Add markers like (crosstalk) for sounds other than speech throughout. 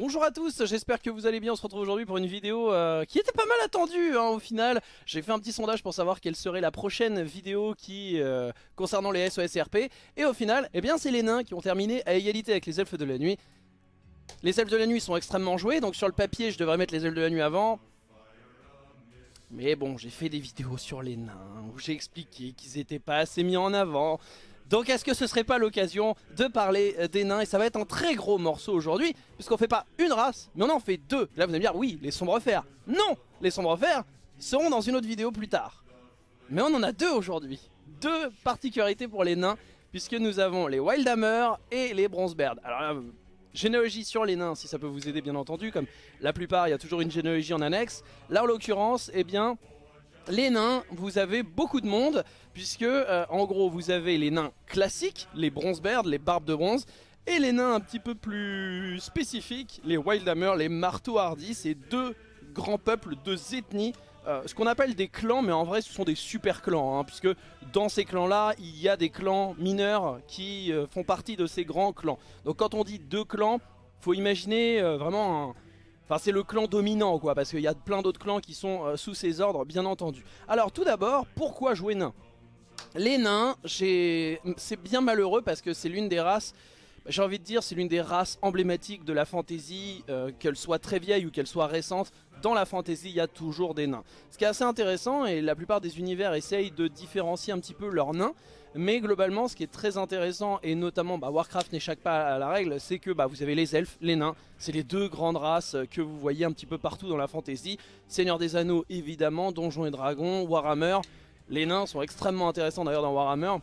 Bonjour à tous, j'espère que vous allez bien, on se retrouve aujourd'hui pour une vidéo euh, qui était pas mal attendue hein, au final. J'ai fait un petit sondage pour savoir quelle serait la prochaine vidéo euh, concernant les SOS RP. Et au final, eh bien c'est les nains qui ont terminé à égalité avec les elfes de la nuit. Les elfes de la nuit sont extrêmement joués, donc sur le papier je devrais mettre les elfes de la nuit avant. Mais bon, j'ai fait des vidéos sur les nains où j'ai expliqué qu'ils n'étaient pas assez mis en avant. Donc est-ce que ce serait pas l'occasion de parler euh, des nains? Et ça va être un très gros morceau aujourd'hui, puisqu'on fait pas une race, mais on en fait deux. Là vous allez me dire, oui, les sombres fers. Non Les sombres fers seront dans une autre vidéo plus tard. Mais on en a deux aujourd'hui. Deux particularités pour les nains, puisque nous avons les Wildhammer et les Bronzebeard. Alors généalogie sur les nains, si ça peut vous aider bien entendu, comme la plupart, il y a toujours une généalogie en annexe. Là en l'occurrence, eh bien, les nains, vous avez beaucoup de monde, puisque euh, en gros vous avez les nains classiques, les bronzebeards, les barbes de bronze, et les nains un petit peu plus spécifiques, les wildhammer, les marteaux hardis, c'est deux grands peuples, deux ethnies, euh, ce qu'on appelle des clans, mais en vrai ce sont des super clans, hein, puisque dans ces clans-là, il y a des clans mineurs qui euh, font partie de ces grands clans. Donc quand on dit deux clans, faut imaginer vraiment un Enfin c'est le clan dominant quoi parce qu'il y a plein d'autres clans qui sont sous ses ordres bien entendu. Alors tout d'abord pourquoi jouer nain? Les nains c'est bien malheureux parce que c'est l'une des races j'ai envie de dire c'est l'une des races emblématiques de la fantasy, euh, qu'elle soit très vieille ou qu'elle soit récente, dans la fantasy il y a toujours des nains. Ce qui est assez intéressant et la plupart des univers essayent de différencier un petit peu leurs nains, mais globalement ce qui est très intéressant et notamment bah, Warcraft n'échappe pas à la règle, c'est que bah, vous avez les elfes, les nains, c'est les deux grandes races que vous voyez un petit peu partout dans la fantasy. Seigneur des Anneaux évidemment, Donjons et Dragons, Warhammer, les nains sont extrêmement intéressants d'ailleurs dans Warhammer.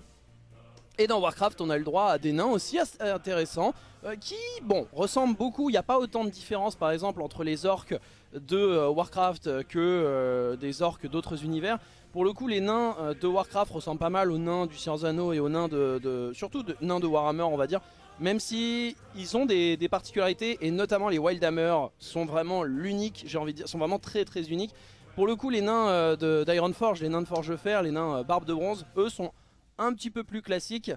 Et dans Warcraft, on a le droit à des nains aussi intéressants euh, qui, bon, ressemblent beaucoup. Il n'y a pas autant de différence, par exemple, entre les orques de euh, Warcraft que euh, des orques d'autres univers. Pour le coup, les nains de Warcraft ressemblent pas mal aux nains du Seigneur Anneaux et aux nains de, surtout nains de Warhammer, on va dire. Même si ils ont des, des particularités et notamment les Wildhammer sont vraiment l'unique, j'ai envie de dire, sont vraiment très très uniques. Pour le coup, les nains d'Ironforge, les nains de Forge-Fer, les nains Barbe de Bronze, eux sont un petit peu plus classique.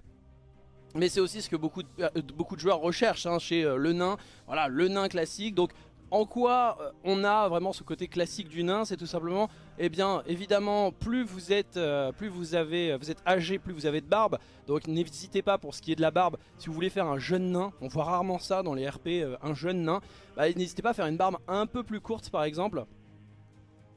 Mais c'est aussi ce que beaucoup de, euh, joueurs recherchent hein, chez euh, le nain. Voilà, le nain classique. Donc en quoi euh, on a vraiment ce côté classique du nain? C'est tout simplement, eh bien évidemment, plus vous êtes, plus vous avez, vous êtes âgé, plus vous avez de barbe. Donc n'hésitez pas pour ce qui est de la barbe, si vous voulez faire un jeune nain, on voit rarement ça dans les RP, un jeune nain, bah, n'hésitez pas à faire une barbe un peu plus courte par exemple.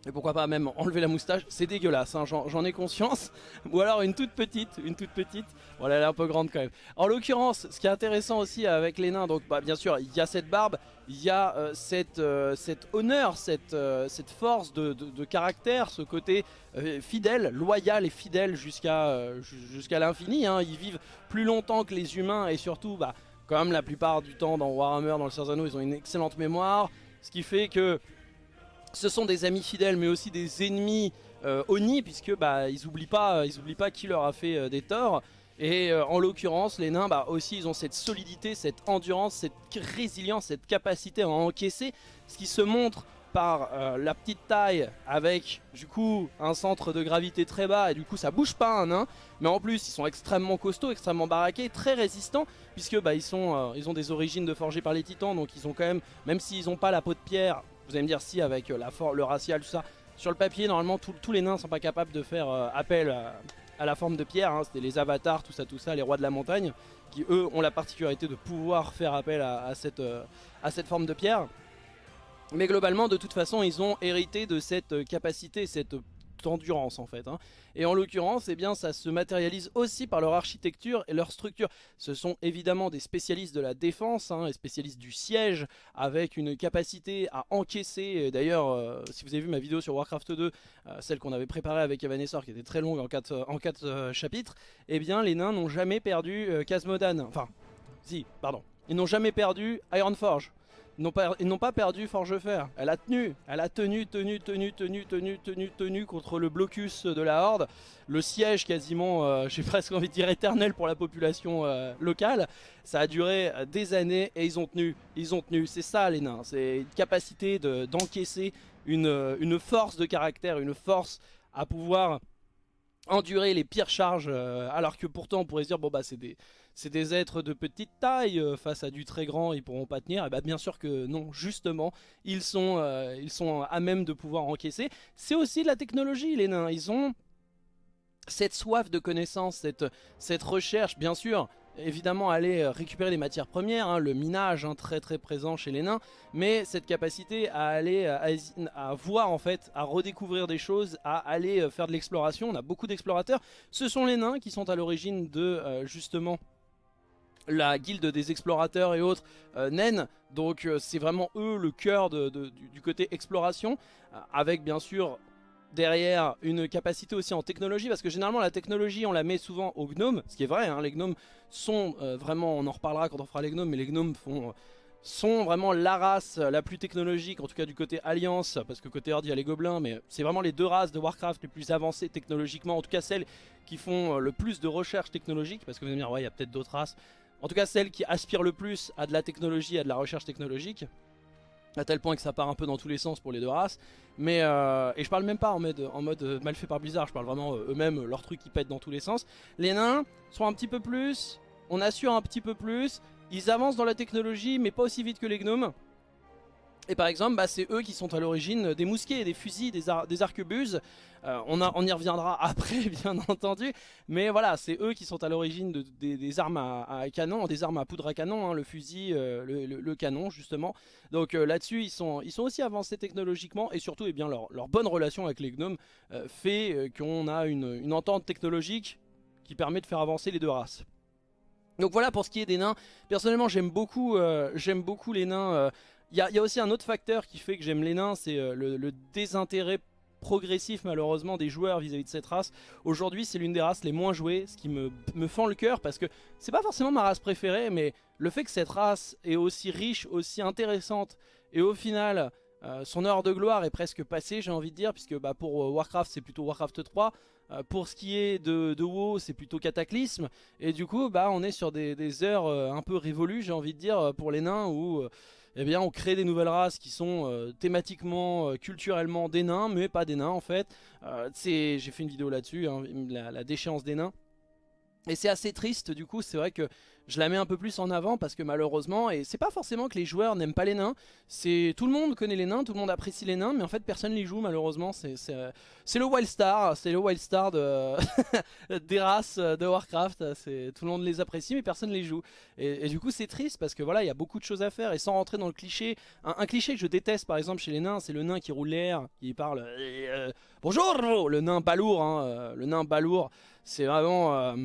Et pourquoi pas même enlever la moustache, c'est dégueulasse, hein, j'en ai conscience. Ou alors une toute petite, une toute petite. Voilà, elle est un peu grande quand même. En l'occurrence, ce qui est intéressant aussi avec les nains, donc bah, bien sûr, il y a cette barbe, il y a euh, cette, euh, cet honneur, cette, euh, force de, caractère, ce côté fidèle, loyal et fidèle jusqu'à l'infini. Hein. Ils vivent plus longtemps que les humains et surtout, bah, comme la plupart du temps dans Warhammer, dans le Seigneur ils ont une excellente mémoire. Ce qui fait que ce sont des amis fidèles mais aussi des ennemis euh, Oni puisque bah, ils oublient pas, ils oublient pas qui leur a fait euh, des torts. Et euh, en l'occurrence les nains bah, aussi ils ont cette solidité, cette endurance, cette résilience, cette capacité à encaisser. Ce qui se montre par la petite taille avec du coup un centre de gravité très bas et du coup ça bouge pas un nain mais en plus ils sont extrêmement costauds, extrêmement baraqués, très résistants puisque bah, ils, sont, ils ont des origines de forgés par les titans donc ils ont quand même, même s'ils n'ont pas la peau de pierre vous allez me dire si avec euh, la le racial, tout ça. Sur le papier, normalement, tous les nains sont pas capables de faire euh, appel à, la forme de pierre. Hein. C'était les avatars, tout ça, tout ça, les rois de la montagne, qui eux ont la particularité de pouvoir faire appel à, euh, à cette forme de pierre. Mais globalement, de toute façon, ils ont hérité de cette capacité, cette d'endurance en fait. Hein. Et en l'occurrence, eh bien, ça se matérialise aussi par leur architecture et leur structure. Ce sont évidemment des spécialistes de la défense, hein, spécialistes du siège, avec une capacité à encaisser. D'ailleurs, euh, si vous avez vu ma vidéo sur Warcraft 2, euh, celle qu'on avait préparée avec Evanessor, qui était très longue en 4, en quatre euh, chapitres, eh bien, les nains n'ont jamais perdu Casmodan. Enfin, si, pardon. Ils n'ont jamais perdu Ironforge ils n'ont pas perdu Forgefer. Elle a tenu, elle a tenu, tenu, tenu, tenu, tenu, tenu, tenu contre le blocus de la Horde. Le siège quasiment, euh, (laughs) j'ai presque envie de dire éternel pour la population euh, locale. Ça a duré des années et ils ont tenu, ils ont tenu. C'est ça les nains, c'est une capacité d'encaisser une, force de caractère, une force à pouvoir endurer les pires charges euh, alors que pourtant on pourrait se dire bon bah c'est des c'est des êtres de petite taille euh, face à du très grand, ils pourront pas tenir. Et bah bien sûr que non, justement, ils sont, euh, ils sont à même de pouvoir encaisser. C'est aussi de la technologie, les nains. Ils ont cette soif de connaissance, cette, cette recherche, bien sûr, évidemment aller euh, récupérer les matières premières, hein, le minage hein, très très présent chez les nains, mais cette capacité à aller à, voir en fait, à redécouvrir des choses, à aller faire de l'exploration, on a beaucoup d'explorateurs, ce sont les nains qui sont à l'origine de justement la guilde des explorateurs et autres euh, donc euh, c'est vraiment eux le cœur du, côté exploration, euh, avec bien sûr derrière une capacité aussi en technologie, parce que généralement la technologie on la met souvent aux gnomes, ce qui est vrai, hein, les gnomes sont vraiment, on en reparlera quand on fera les gnomes, mais les gnomes font sont vraiment la race la plus technologique, en tout cas du côté Alliance, parce que côté Horde il y a les gobelins, mais c'est vraiment les deux races de Warcraft les plus avancées technologiquement, en tout cas celles qui font le plus de recherche technologique, parce que vous allez me dire, ouais, il y a peut-être d'autres races, en tout cas celle qui aspire le plus à de la technologie, à de la recherche technologique. À tel point que ça part un peu dans tous les sens pour les deux races. Mais euh, et je parle même pas en mode, euh, mal fait par Blizzard, je parle vraiment euh, eux-mêmes, leur truc qui pète dans tous les sens. Les nains sont un petit peu plus, on assure un petit peu plus, ils avancent dans la technologie mais pas aussi vite que les gnomes. Et par exemple, bah, c'est eux qui sont à l'origine des mousquets, des fusils, des, des arquebuses. Euh, on, y reviendra (laughs) après, bien entendu. Mais voilà, c'est eux qui sont à l'origine de, des, armes à, canon, des armes à poudre à canon, hein, le fusil, euh, le, canon, justement. Donc euh, là-dessus, ils sont, aussi avancés technologiquement. Et surtout, eh bien, leur, bonne relation avec les gnomes fait qu'on a une, entente technologique qui permet de faire avancer les deux races. Donc voilà pour ce qui est des nains. Personnellement, j'aime beaucoup, j'aime beaucoup les nains il y, a aussi un autre facteur qui fait que j'aime les nains, c'est euh, le, désintérêt progressif malheureusement des joueurs vis-à-vis de cette race. Aujourd'hui c'est l'une des races les moins jouées, ce qui me, fend le cœur parce que c'est pas forcément ma race préférée, mais le fait que cette race est aussi riche, aussi intéressante, et au final euh, son heure de gloire est presque passée j'ai envie de dire, puisque bah, pour euh, Warcraft c'est plutôt Warcraft 3, pour ce qui est de, WoW c'est plutôt Cataclysme, et du coup bah, on est sur des, des heures un peu révolues j'ai envie de dire pour les nains où eh bien on crée des nouvelles races qui sont euh, thématiquement, euh, culturellement des nains, mais pas des nains en fait. Euh, J'ai fait une vidéo là-dessus, hein, la, la, déchéance des nains. Et c'est assez triste du coup, c'est vrai que je la mets un peu plus en avant parce que malheureusement, et c'est pas forcément que les joueurs n'aiment pas les nains, c'est tout le monde connaît les nains, tout le monde apprécie les nains, mais en fait personne les joue malheureusement, c'est le Wild Star, c'est le Wild Star de (laughs) des races de Warcraft, tout le monde les apprécie mais personne les joue. Et, du coup c'est triste parce que voilà, il y a beaucoup de choses à faire et sans rentrer dans le cliché, un, cliché que je déteste par exemple chez les nains, c'est le nain qui roule l'air, qui parle euh, Bonjour le nain balourd, hein, euh, le nain balourd, c'est vraiment... Euh,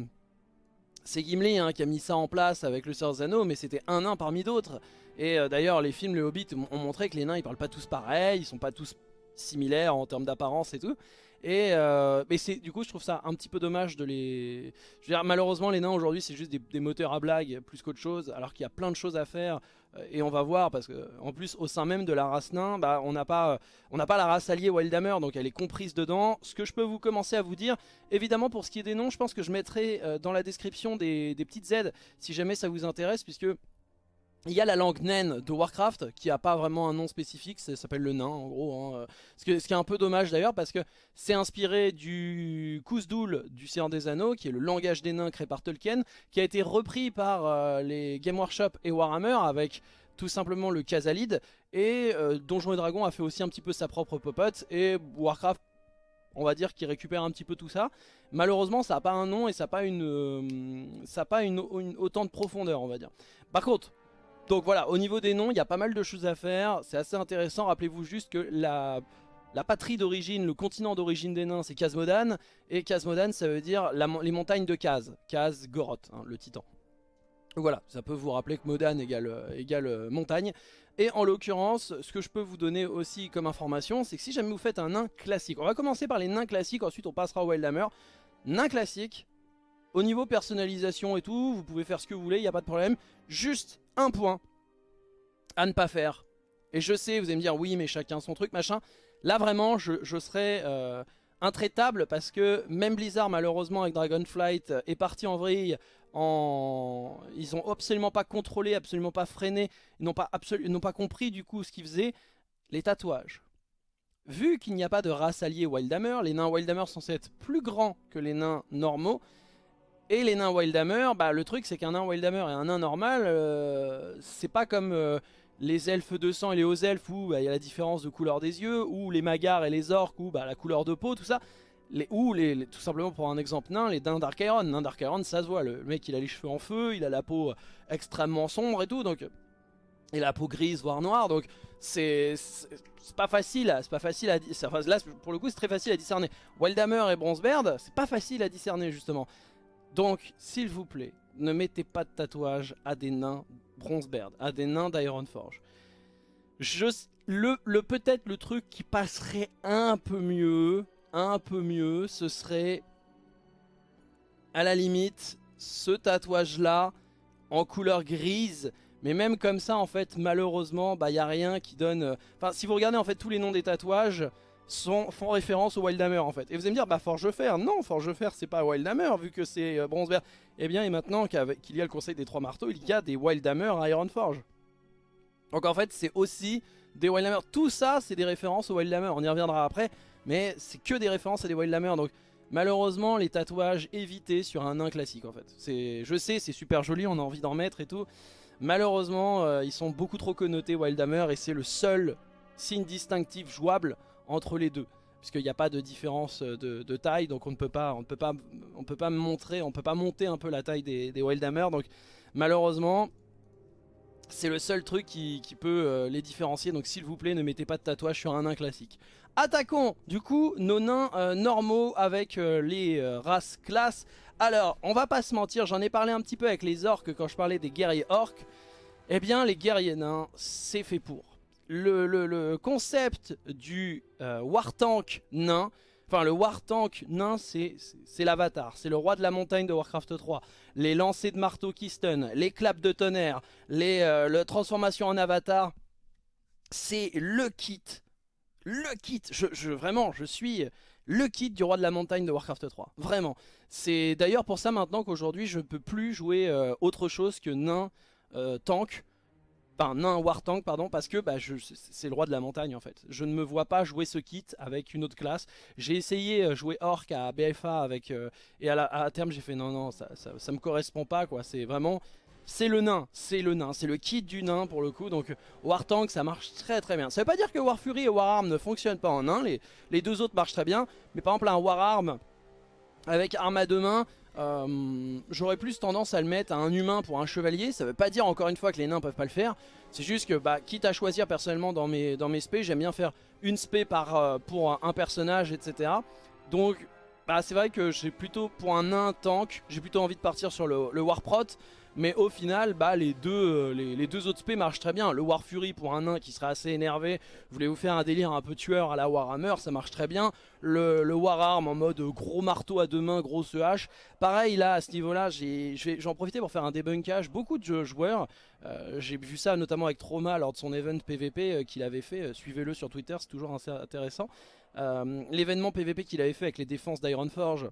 c'est Gimli hein, qui a mis ça en place avec le Seigneur Zano, mais c'était un nain parmi d'autres. Et euh, d'ailleurs, les films Le Hobbit ont montré que les nains, ils parlent pas tous pareil, ils sont pas tous similaires en termes d'apparence et tout. Et euh, mais c'est du coup je trouve ça un petit peu dommage de les... Je veux dire malheureusement les nains aujourd'hui c'est juste des, moteurs à blague plus qu'autre chose alors qu'il y a plein de choses à faire et on va voir parce que en plus au sein même de la race nain bah, on n'a pas la race alliée Wildhammer donc elle est comprise dedans. Ce que je peux vous commencer à vous dire évidemment pour ce qui est des noms je pense que je mettrai euh, dans la description des, des petites aides si jamais ça vous intéresse puisque il y a la langue naine de Warcraft qui a pas vraiment un nom spécifique, ça s'appelle le nain en gros. Hein. Ce, qui est un peu dommage d'ailleurs parce que c'est inspiré du Khuzdul du Seigneur des Anneaux qui est le langage des nains créé par Tolkien qui a été repris par euh, les Game Workshop et Warhammer avec tout simplement le Khazalid et euh, Donjons et Dragons a fait aussi un petit peu sa propre popote et Warcraft on va dire qui récupère un petit peu tout ça. Malheureusement ça n'a pas un nom et ça n'a pas, une, euh, ça pas une, autant de profondeur on va dire. Par contre donc voilà, au niveau des noms, il y a pas mal de choses à faire. C'est assez intéressant. Rappelez-vous juste que la, patrie d'origine, le continent d'origine des nains, c'est Kazmodan. Et Kazmodan, ça veut dire les montagnes de Kaz. Kaz, Goroth, hein, le titan. Voilà, ça peut vous rappeler que Modan égale, euh, euh, montagne. Et en l'occurrence, ce que je peux vous donner aussi comme information, c'est que si jamais vous faites un nain classique, on va commencer par les nains classiques, ensuite on passera au Wildhammer. Nain classique, au niveau personnalisation et tout, vous pouvez faire ce que vous voulez, il n'y a pas de problème. Juste un point à ne pas faire. Et je sais, vous allez me dire, oui, mais chacun son truc, machin. Là, vraiment, je, serais euh, intraitable parce que même Blizzard, malheureusement, avec Dragonflight, est parti en vrille. En... Ils ont absolument pas contrôlé, absolument pas freiné, n'ont pas, pas compris du coup ce qu'ils faisaient. Les tatouages. Vu qu'il n'y a pas de race alliée Wildhammer, les nains Wildhammer sont censés être plus grands que les nains normaux, Et les nains Wildhammer, bah, le truc c'est qu'un nain Wildhammer et un nain normal, euh, c'est pas comme euh, les elfes de sang et les hauts elfes où bah, il y a la différence de couleur des yeux, ou les magars et les orques où bah, la couleur de peau, tout ça. Les, ou tout simplement pour un exemple nain, les nains Dark Iron. Nain Dark Iron, ça se voit, le, mec il a les cheveux en feu, il a la peau extrêmement sombre et tout, donc et la peau grise voire noire, donc c'est pas facile, c'est pas facile à enfin, là pour le coup c'est très facile à discerner. Wildhammer et Bronzebeard, c'est pas facile à discerner justement. Donc, s'il vous plaît, ne mettez pas de tatouage à des nains Bronzebeard, à des nains d'Ironforge. Le, le peut-être le truc qui passerait un peu mieux, un peu mieux, ce serait à la limite ce tatouage là en couleur grise mais même comme ça en fait malheureusement il bah, n'y a rien qui donne euh, enfin si vous regardez en fait tous les noms des tatouages font référence au Wildhammer en fait. Et vous allez me dire, bah Forgefer, non, Forgefer c'est pas Wildhammer vu que c'est euh, Bronzebeard. Eh bien, et maintenant qu'il y a le conseil des trois marteaux, il y a des Wildhammer à Ironforge. Donc en fait, c'est aussi des Wildhammer. Tout ça, c'est des références au Wildhammer. On y reviendra après, mais c'est que des références à des Wildhammer. Donc malheureusement, les tatouages évités sur un nain classique en fait. Je sais, c'est super joli, on a envie d'en mettre et tout. Malheureusement, euh, ils sont beaucoup trop connotés Wildhammer et c'est le seul signe distinctif jouable entre les deux. Puisqu'il n'y a pas de différence de, taille donc on ne peut pas on ne peut pas montrer monter un peu la taille des, Wildhammer donc malheureusement c'est le seul truc qui, peut euh, les différencier. Donc s'il vous plaît ne mettez pas de tatouage sur un nain classique. Attaquons du coup nos nains euh, normaux avec euh, les races classes alors on va pas se mentir j'en ai parlé un petit peu avec les orques quand je parlais des guerriers orques. Eh bien les guerriers nains c'est fait pour le, concept du euh, War Tank nain, enfin le War Tank nain c'est l'avatar, c'est le roi de la montagne de Warcraft 3. Les lancers de marteau qui stun, les claps de tonnerre, les euh, transformations en avatar, c'est le kit, le kit, je, vraiment je suis le kit du roi de la montagne de Warcraft 3, vraiment. C'est d'ailleurs pour ça maintenant qu'aujourd'hui je ne peux plus jouer euh, autre chose que nain tank Enfin, nain war tank, pardon, parce que bah, c'est le roi de la montagne en fait. Je ne me vois pas jouer ce kit avec une autre classe. J'ai essayé euh, jouer orc à BFA avec, euh, et à, terme j'ai fait non, non, ça, ça, me correspond pas quoi. C'est vraiment, c'est le nain, c'est le nain, c'est le kit du nain pour le coup. Donc war tank ça marche très très bien. Ça veut pas dire que war fury et war arm ne fonctionnent pas en nain, les, les deux autres marchent très bien. Mais par exemple un war arm avec arme à deux mains, euh, j'aurais plus tendance à le mettre à un humain pour un chevalier. Ça veut pas dire encore une fois que les nains peuvent pas le faire. C'est juste que bah, quitte à choisir personnellement dans mes, dans mes spés, j'aime bien faire une spé par, euh, pour un, personnage, etc. Donc bah, c'est vrai que j'ai plutôt pour un nain tank, j'ai plutôt envie de partir sur le, Warprot. Mais au final, bah, les, deux, euh, les, deux autres spés marchent très bien. Le War Fury pour un nain qui serait assez énervé, voulez-vous faire un délire un peu tueur à la Warhammer, ça marche très bien. Le, le en mode gros marteau à deux mains, grosse hache. Pareil là, à ce niveau-là, j'en profiter pour faire un débunkage. Beaucoup de joueurs, euh, j'ai vu ça notamment avec Trauma lors de son event PVP euh, qu'il avait fait. Suivez-le sur Twitter, c'est toujours assez intéressant. L'événement PVP qu'il avait fait avec les défenses d'Ironforge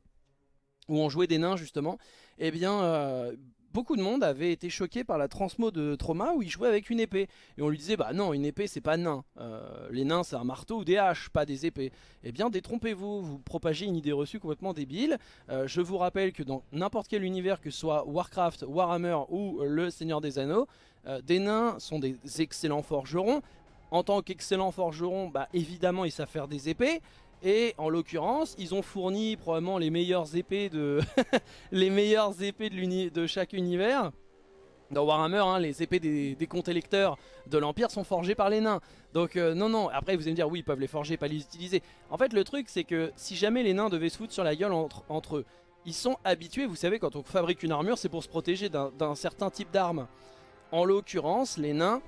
où on jouait des nains justement, eh bien beaucoup de monde avait été choqué par la transmo de Trauma où il jouait avec une épée. Et on lui disait, bah non, une épée c'est pas nain. Euh, les nains c'est un marteau ou des haches, pas des épées. Eh bien détrompez-vous, vous propagez une idée reçue complètement débile. Euh, je vous rappelle que dans n'importe quel univers, que ce soit Warcraft, Warhammer ou le Seigneur des Anneaux, euh, des nains sont des excellents forgerons. En tant qu'excellents forgerons, bah évidemment ils savent faire des épées. Et en l'occurrence, ils ont fourni probablement les meilleures épées de (laughs) chaque univers. Dans Warhammer, hein, les épées des, des comptes électeurs de l'Empire sont forgées par les nains. Donc euh, non, non, après vous allez me dire, oui, ils peuvent les forger, pas les utiliser. En fait, le truc, c'est que si jamais les nains devaient se foutre sur la gueule entre eux, ils sont habitués, vous savez, quand on fabrique une armure, c'est pour se protéger d'un certain type d'arme. En l'occurrence, les nains,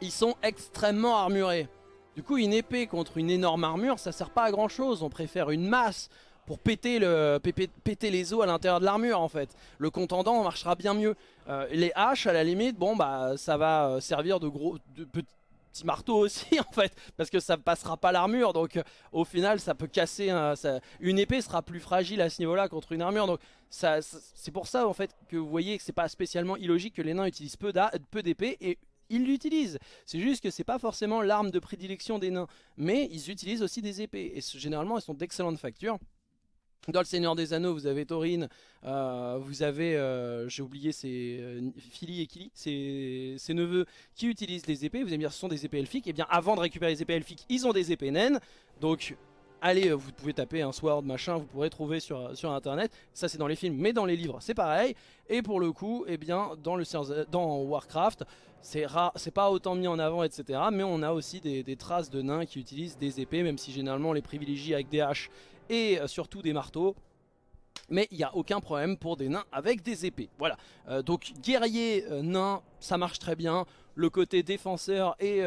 ils sont extrêmement armurés. Du coup, une épée contre une énorme armure, ça sert pas à grand chose. On préfère une masse pour péter, le, péter les os à l'intérieur de l'armure en fait. Le contendant marchera bien mieux. Euh, les haches à la limite, bon bah ça va euh, servir de gros de petits marteaux aussi (laughs) en fait parce que ça passera pas l'armure donc au final ça peut casser une épée sera plus fragile à ce niveau là contre une armure donc c'est pour ça en fait que vous voyez que c'est pas spécialement illogique que les nains utilisent peu d'épées et ils l'utilisent. C'est juste que c'est pas forcément l'arme de prédilection des nains. Mais ils utilisent aussi des épées. Et généralement, elles sont d'excellentes factures. Dans le Seigneur des Anneaux, vous avez Thorin, euh, vous avez, euh, j'ai oublié, c'est euh, et Kili, ses, neveux qui utilisent des épées. Vous allez me dire, ce sont des épées elfiques. Et eh bien, avant de récupérer les épées elfiques, ils ont des épées naines. Donc, allez, vous pouvez taper un sword, machin, vous pourrez trouver sur, internet. Ça, c'est dans les films, mais dans les livres, c'est pareil. Et pour le coup, eh bien, dans, le, Warcraft, c'est pas autant mis en avant, etc. Mais on a aussi des, traces de nains qui utilisent des épées, même si généralement on les privilégie avec des haches et euh, surtout des marteaux. Mais il n'y a aucun problème pour des nains avec des épées. Voilà. Euh, donc guerrier euh, nain, ça marche très bien. Le côté défenseur et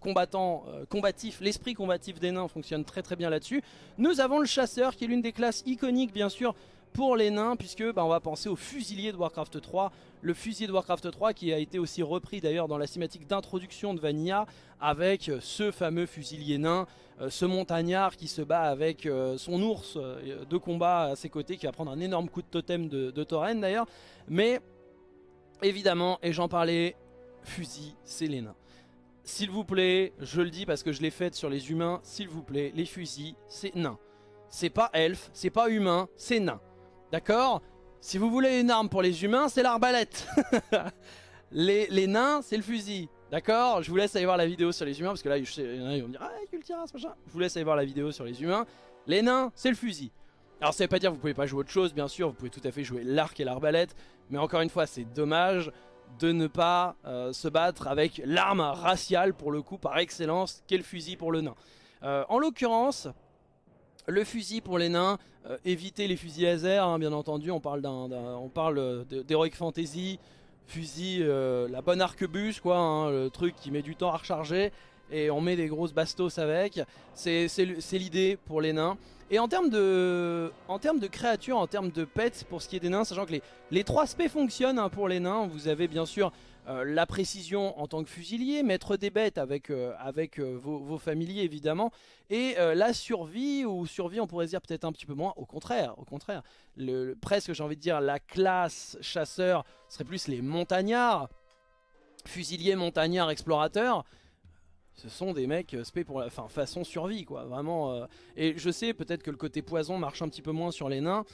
combattant, combatif, l'esprit combatif des nains fonctionne très très bien là-dessus. Nous avons le chasseur qui est l'une des classes iconiques bien sûr pour les nains puisque bah, on va penser au fusilier de Warcraft 3 le fusilier de Warcraft 3 qui a été aussi repris d'ailleurs dans la cinématique d'introduction de Vanilla avec ce fameux fusilier nain euh, ce montagnard qui se bat avec euh, son ours euh, de combat à ses côtés qui va prendre un énorme coup de totem de, de d'ailleurs mais évidemment et j'en parlais fusil nains s'il vous plaît, je le dis parce que je l'ai fait sur les humains, s'il vous plaît, les fusils, c'est nain. C'est pas elfe, c'est pas humain, c'est nain. D'accord? Si vous voulez une arme pour les humains, c'est l'arbalète. (laughs) les, nains, c'est le fusil. D'accord? Je vous laisse aller voir la vidéo sur les humains, parce que là, il y ils vont me dire « Ah, Cultiras, machin !» Je vous laisse aller voir la vidéo sur les humains. Les nains, c'est le fusil. Alors ça veut pas dire que vous pouvez pas jouer autre chose, bien sûr, vous pouvez tout à fait jouer l'arc et l'arbalète, mais encore une fois, c'est dommage de ne pas euh, se battre avec l'arme raciale, pour le coup, par excellence, qu'est le fusil pour le nain. Euh, en l'occurrence, le fusil pour les nains, euh, éviter les fusils laser, hein, bien entendu, on parle, on parle d'Heroic Fantasy, fusil, la bonne arquebuse, quoi, hein, le truc qui met du temps à recharger, et on met des grosses bastos avec, c'est l'idée pour les nains. Et en termes de, créatures, en termes de pets, pour ce qui est des nains, sachant que les, 3 aspects fonctionnent hein, pour les nains, vous avez bien sûr euh, la précision en tant que fusilier, mettre des bêtes avec, euh, euh, vos, familiers évidemment, et la survie, ou survie on pourrait dire peut-être un petit peu moins, au contraire, au contraire, presque j'ai envie de dire la classe chasseur serait plus les montagnards, fusiliers, montagnards, explorateurs, ce sont des mecs spé pour la façon survie quoi, vraiment. et je sais peut-être que le côté poison marche un petit peu moins sur les nains,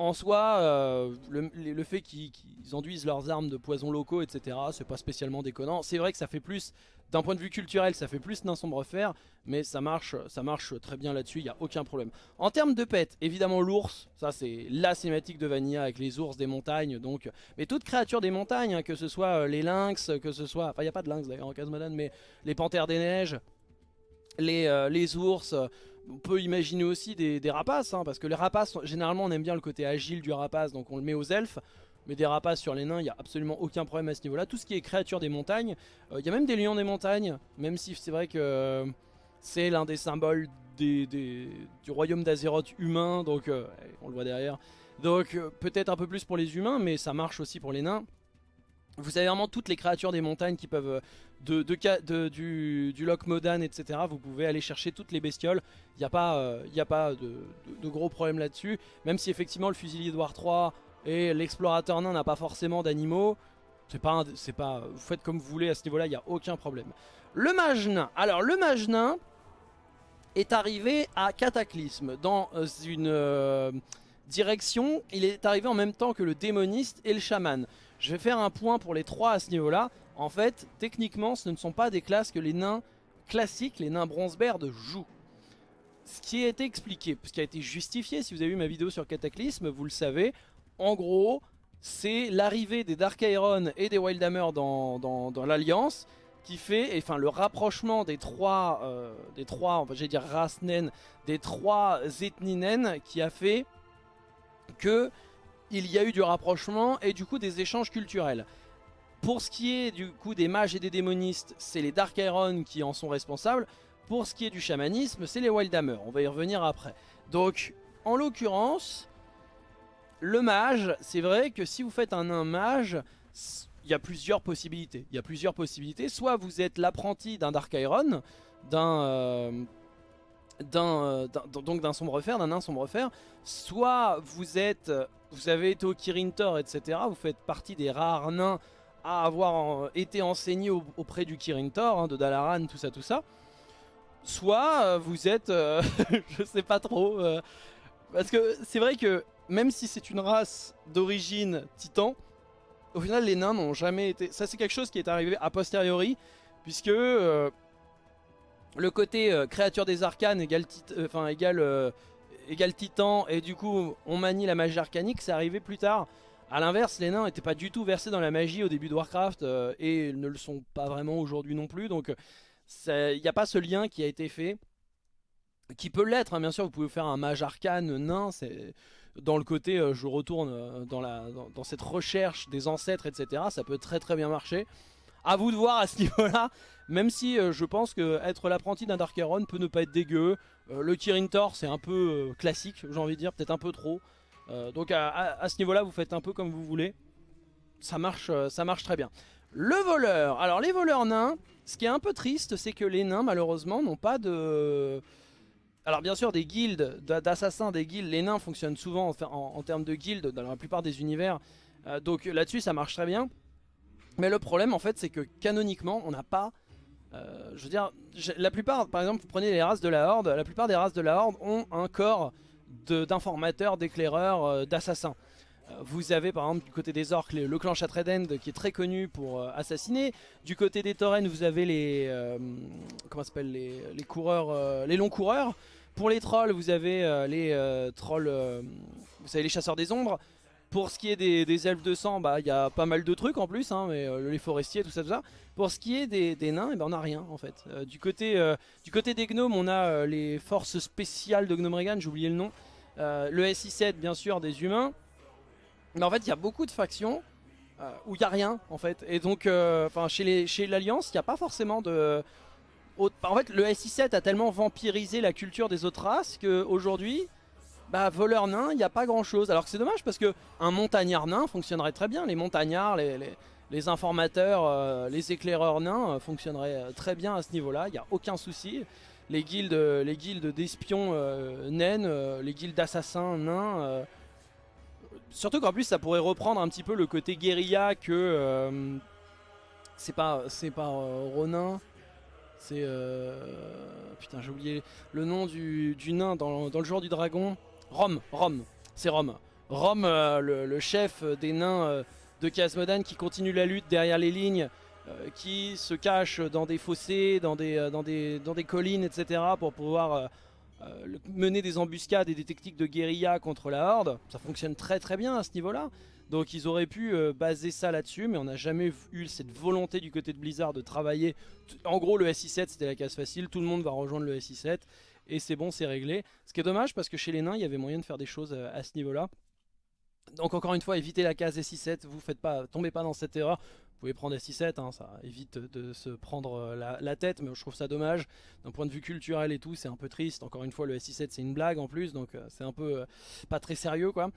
en soi, euh, le, fait qu'ils enduisent leurs armes de poisons locaux, etc., c'est pas spécialement déconnant. C'est vrai que ça fait plus, d'un point de vue culturel, ça fait plus d'un sombre fer, mais ça marche, ça marche très bien là-dessus, il n'y a aucun problème. En termes de pets, évidemment l'ours, ça c'est la cinématique de Vanilla avec les ours des montagnes, donc, mais toutes créatures des montagnes, hein, que ce soit euh, les lynx, que ce soit, enfin il n'y a pas de lynx d'ailleurs en Casmodan, mais les panthères des neiges, les, euh, les ours, on peut imaginer aussi des, rapaces, hein, parce que les rapaces, généralement on aime bien le côté agile du rapace, donc on le met aux elfes. Mais des rapaces sur les nains, il n'y a absolument aucun problème à ce niveau-là. Tout ce qui est créature des montagnes, euh, il y a même des lions des montagnes, même si c'est vrai que euh, c'est l'un des symboles du royaume d'Azeroth humain, donc euh, on le voit derrière. Donc peut-être un peu plus pour les humains, mais ça marche aussi pour les nains. Vous avez vraiment toutes les créatures des montagnes qui peuvent du, du lock modan etc. Vous pouvez aller chercher toutes les bestioles. Il n'y a pas, de, gros problèmes là-dessus. Même si effectivement le fusilier de War 3 et l'explorateur nain n'a pas forcément d'animaux. C'est pas, c'est vous faites comme vous voulez à ce niveau-là, il n'y a aucun problème. Le mage nain. Alors le mage nain est arrivé à Cataclysme dans euh, une euh, direction. Il est arrivé en même temps que le démoniste et le chaman. Je vais faire un point pour les trois à ce niveau-là. En fait, techniquement, ce ne sont pas des classes que les nains classiques, les nains bronzeberd jouent. Ce qui a été expliqué, ce qui a été justifié, si vous avez vu ma vidéo sur Cataclysme, vous le savez, en gros, c'est l'arrivée des Dark Iron et des Wildhammer dans, dans, l'Alliance qui fait, enfin le rapprochement des trois, euh, des trois, j'allais dire races naines, des trois ethnies naines qui a fait que il y a eu du rapprochement et du coup des échanges culturels. Pour ce qui est du coup des mages et des démonistes, c'est les Dark Iron qui en sont responsables. Pour ce qui est du chamanisme, c'est les Wildhammer. On va y revenir après. Donc, en l'occurrence, le mage, c'est vrai que si vous faites un nain mage, il y a plusieurs possibilités. Il y a plusieurs possibilités. Soit vous êtes l'apprenti d'un Dark Iron, d'un... Euh, d'un donc d'un sombre fer, d'un nain sombre fer, soit vous êtes, vous avez été au Kirin Tor, etc. Vous faites partie des rares nains à avoir été enseigné auprès du Kirin Tor, hein, de Dalaran, tout ça, tout ça. Soit euh, vous êtes, euh, (laughs) je sais pas trop, euh, Parce que c'est vrai que même si c'est une race d'origine titan, au final les nains n'ont jamais été... Ça c'est quelque chose qui est arrivé a posteriori, puisque euh, le côté euh, créature des arcanes égale, euh, enfin, égale, égale titan, et du coup on manie la magie arcanique, c'est arrivé plus tard. A l'inverse, les nains n'étaient pas du tout versés dans la magie au début de Warcraft, et ne le sont pas vraiment aujourd'hui non plus, donc il n'y a pas ce lien qui a été fait qui peut l'être, hein, bien sûr, vous pouvez faire un mage arcane nain, c'est dans le côté euh, je retourne euh, dans, cette recherche des ancêtres, etc. Ça peut très très bien marcher. À vous de voir à ce niveau-là, même si euh, je pense que être l'apprenti d'un Dark Iron peut ne pas être dégueu. le Kirin Tor c'est un peu classique, j'ai envie de dire, peut-être un peu trop. donc à, à ce niveau-là, vous faites un peu comme vous voulez. Ça marche, ça marche très bien. Le voleur, alors les voleurs nains, ce qui est un peu triste, c'est que les nains malheureusement n'ont pas de alors bien sûr des guildes d'assassins, des guildes, les nains fonctionnent souvent en, termes de guildes dans la plupart des univers. Euh, donc là-dessus ça marche très bien. Mais le problème en fait c'est que canoniquement on n'a pas... Euh, je veux dire, la plupart, par exemple vous prenez les races de la Horde, la plupart des races de la Horde ont un corps d'informateurs, d'éclaireurs, euh, d'assassins. Vous avez par exemple du côté des orques le, clan Shatredend qui est très connu pour assassiner. Du côté des taurennes vous avez les comment s'appelle les, les, coureurs, les longs coureurs. Pour les trolls, vous avez euh, les euh, trolls, euh, vous savez les chasseurs des ombres. Pour ce qui est des, elfes de sang, bah il y a pas mal de trucs en plus, hein, mais les forestiers, tout ça, tout ça. Pour ce qui est des, nains, eh ben, on a rien en fait. du, côté, du côté des gnomes, on a les forces spéciales de Gnomeregan, j'ai oublié le nom. le SI7 bien sûr, des humains. Mais en fait, il y a beaucoup de factions où il n'y a rien en fait. Et donc, enfin chez l'Alliance, il n'y a pas forcément de en fait, le SI7 a tellement vampirisé la culture des autres races qu'aujourd'hui, bah, voleur nain, il n'y a pas grand chose. Alors que c'est dommage parce que un montagnard nain fonctionnerait très bien. Les montagnards, les, informateurs, euh, les éclaireurs nains euh, fonctionneraient euh, très bien à ce niveau-là. Il n'y a aucun souci. Les guildes, les guildes d'espions naines, les guildes d'assassins nains. surtout qu'en plus, ça pourrait reprendre un petit peu le côté guérilla que. c'est pas, c'est pas Ronin. C'est... Euh... Putain, j'ai oublié le nom du, nain dans, le joueur du dragon. Rome, Rome, c'est Rome. Rome, euh, le, chef des nains euh, de Casmodan qui continue la lutte derrière les lignes, qui se cache dans des fossés, dans des, dans des, dans des collines, etc. pour pouvoir mener des embuscades et des techniques de guérilla contre la horde. Ça fonctionne très très bien à ce niveau-là. Donc ils auraient pu euh, baser ça là-dessus, mais on n'a jamais eu cette volonté du côté de Blizzard de travailler. En gros, le SI7 c'était la case facile, tout le monde va rejoindre le SI7 et c'est bon, c'est réglé. Ce qui est dommage parce que chez les nains, il y avait moyen de faire des choses euh, à ce niveau-là. Donc encore une fois, évitez la case SI7, vous faites pas, tombez pas dans cette erreur. Vous pouvez prendre SI7, hein, ça évite de se prendre euh, la, tête, mais je trouve ça dommage. D'un point de vue culturel et tout, c'est un peu triste. Encore une fois, le SI7 c'est une blague en plus, donc c'est un peu pas très sérieux quoi.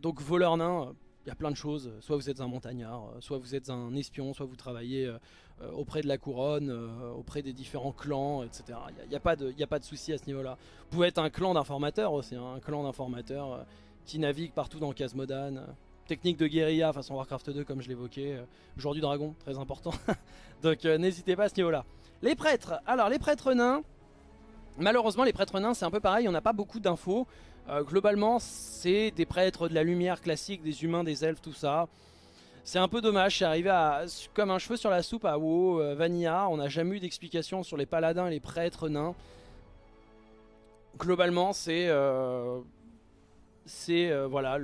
donc voleur nain, il y a plein de choses. Soit vous êtes un montagnard, euh, soit vous êtes un espion, soit vous travaillez euh, euh, auprès de la couronne, auprès des différents clans, etc. Il n'y a, pas de, de souci à ce niveau-là. Vous pouvez être un clan d'informateurs aussi, hein, un clan d'informateurs qui navigue partout dans Casmodan. Technique de guérilla façon Warcraft 2 comme je l'évoquais. Joueur du dragon, très important. (laughs) Donc n'hésitez pas à ce niveau-là. Les prêtres. Alors les prêtres nains. Malheureusement les prêtres nains c'est un peu pareil, on n'a pas beaucoup d'infos. Euh, globalement, c'est des prêtres de la lumière classique, des humains, des elfes, tout ça. C'est un peu dommage, c'est arrivé à, comme un cheveu sur la soupe à WoW, euh, Vanilla. On n'a jamais eu d'explication sur les paladins et les prêtres nains. Globalement, c'est... Euh, c'est, voilà,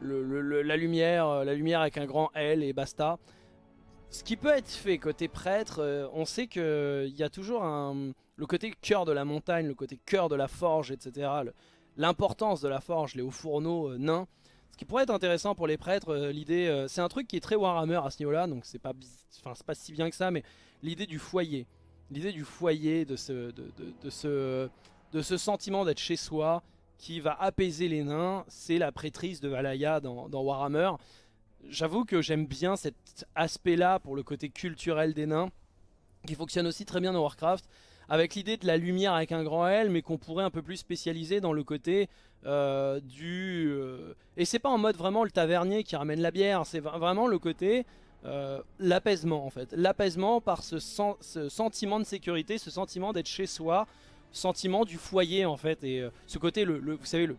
la, lumière, la lumière avec un grand L et basta. Ce qui peut être fait côté prêtre, on sait qu'il y a toujours le côté cœur de la montagne, le côté cœur de la forge, etc. L'importance de la forge, les hauts fourneaux euh, nains. Ce qui pourrait être intéressant pour les prêtres, euh, l'idée, euh, c'est un truc qui est très Warhammer à ce niveau-là, donc c'est pas, pas si bien que ça, mais l'idée du foyer. L'idée du foyer, de ce, de, ce, de ce sentiment d'être chez soi, qui va apaiser les nains, c'est la prêtrise de Valaya dans Warhammer. J'avoue que j'aime bien cet aspect-là pour le côté culturel des nains, qui fonctionne aussi très bien dans Warcraft avec l'idée de la lumière avec un grand L, mais qu'on pourrait un peu plus spécialiser dans le côté euh, du... Euh, et c'est pas en mode vraiment le tavernier qui ramène la bière, c'est vraiment le côté... Euh, l'apaisement en fait, l'apaisement par ce, sentiment de sécurité, ce sentiment d'être chez soi, sentiment du foyer en fait. Et ce côté, le, vous savez, le,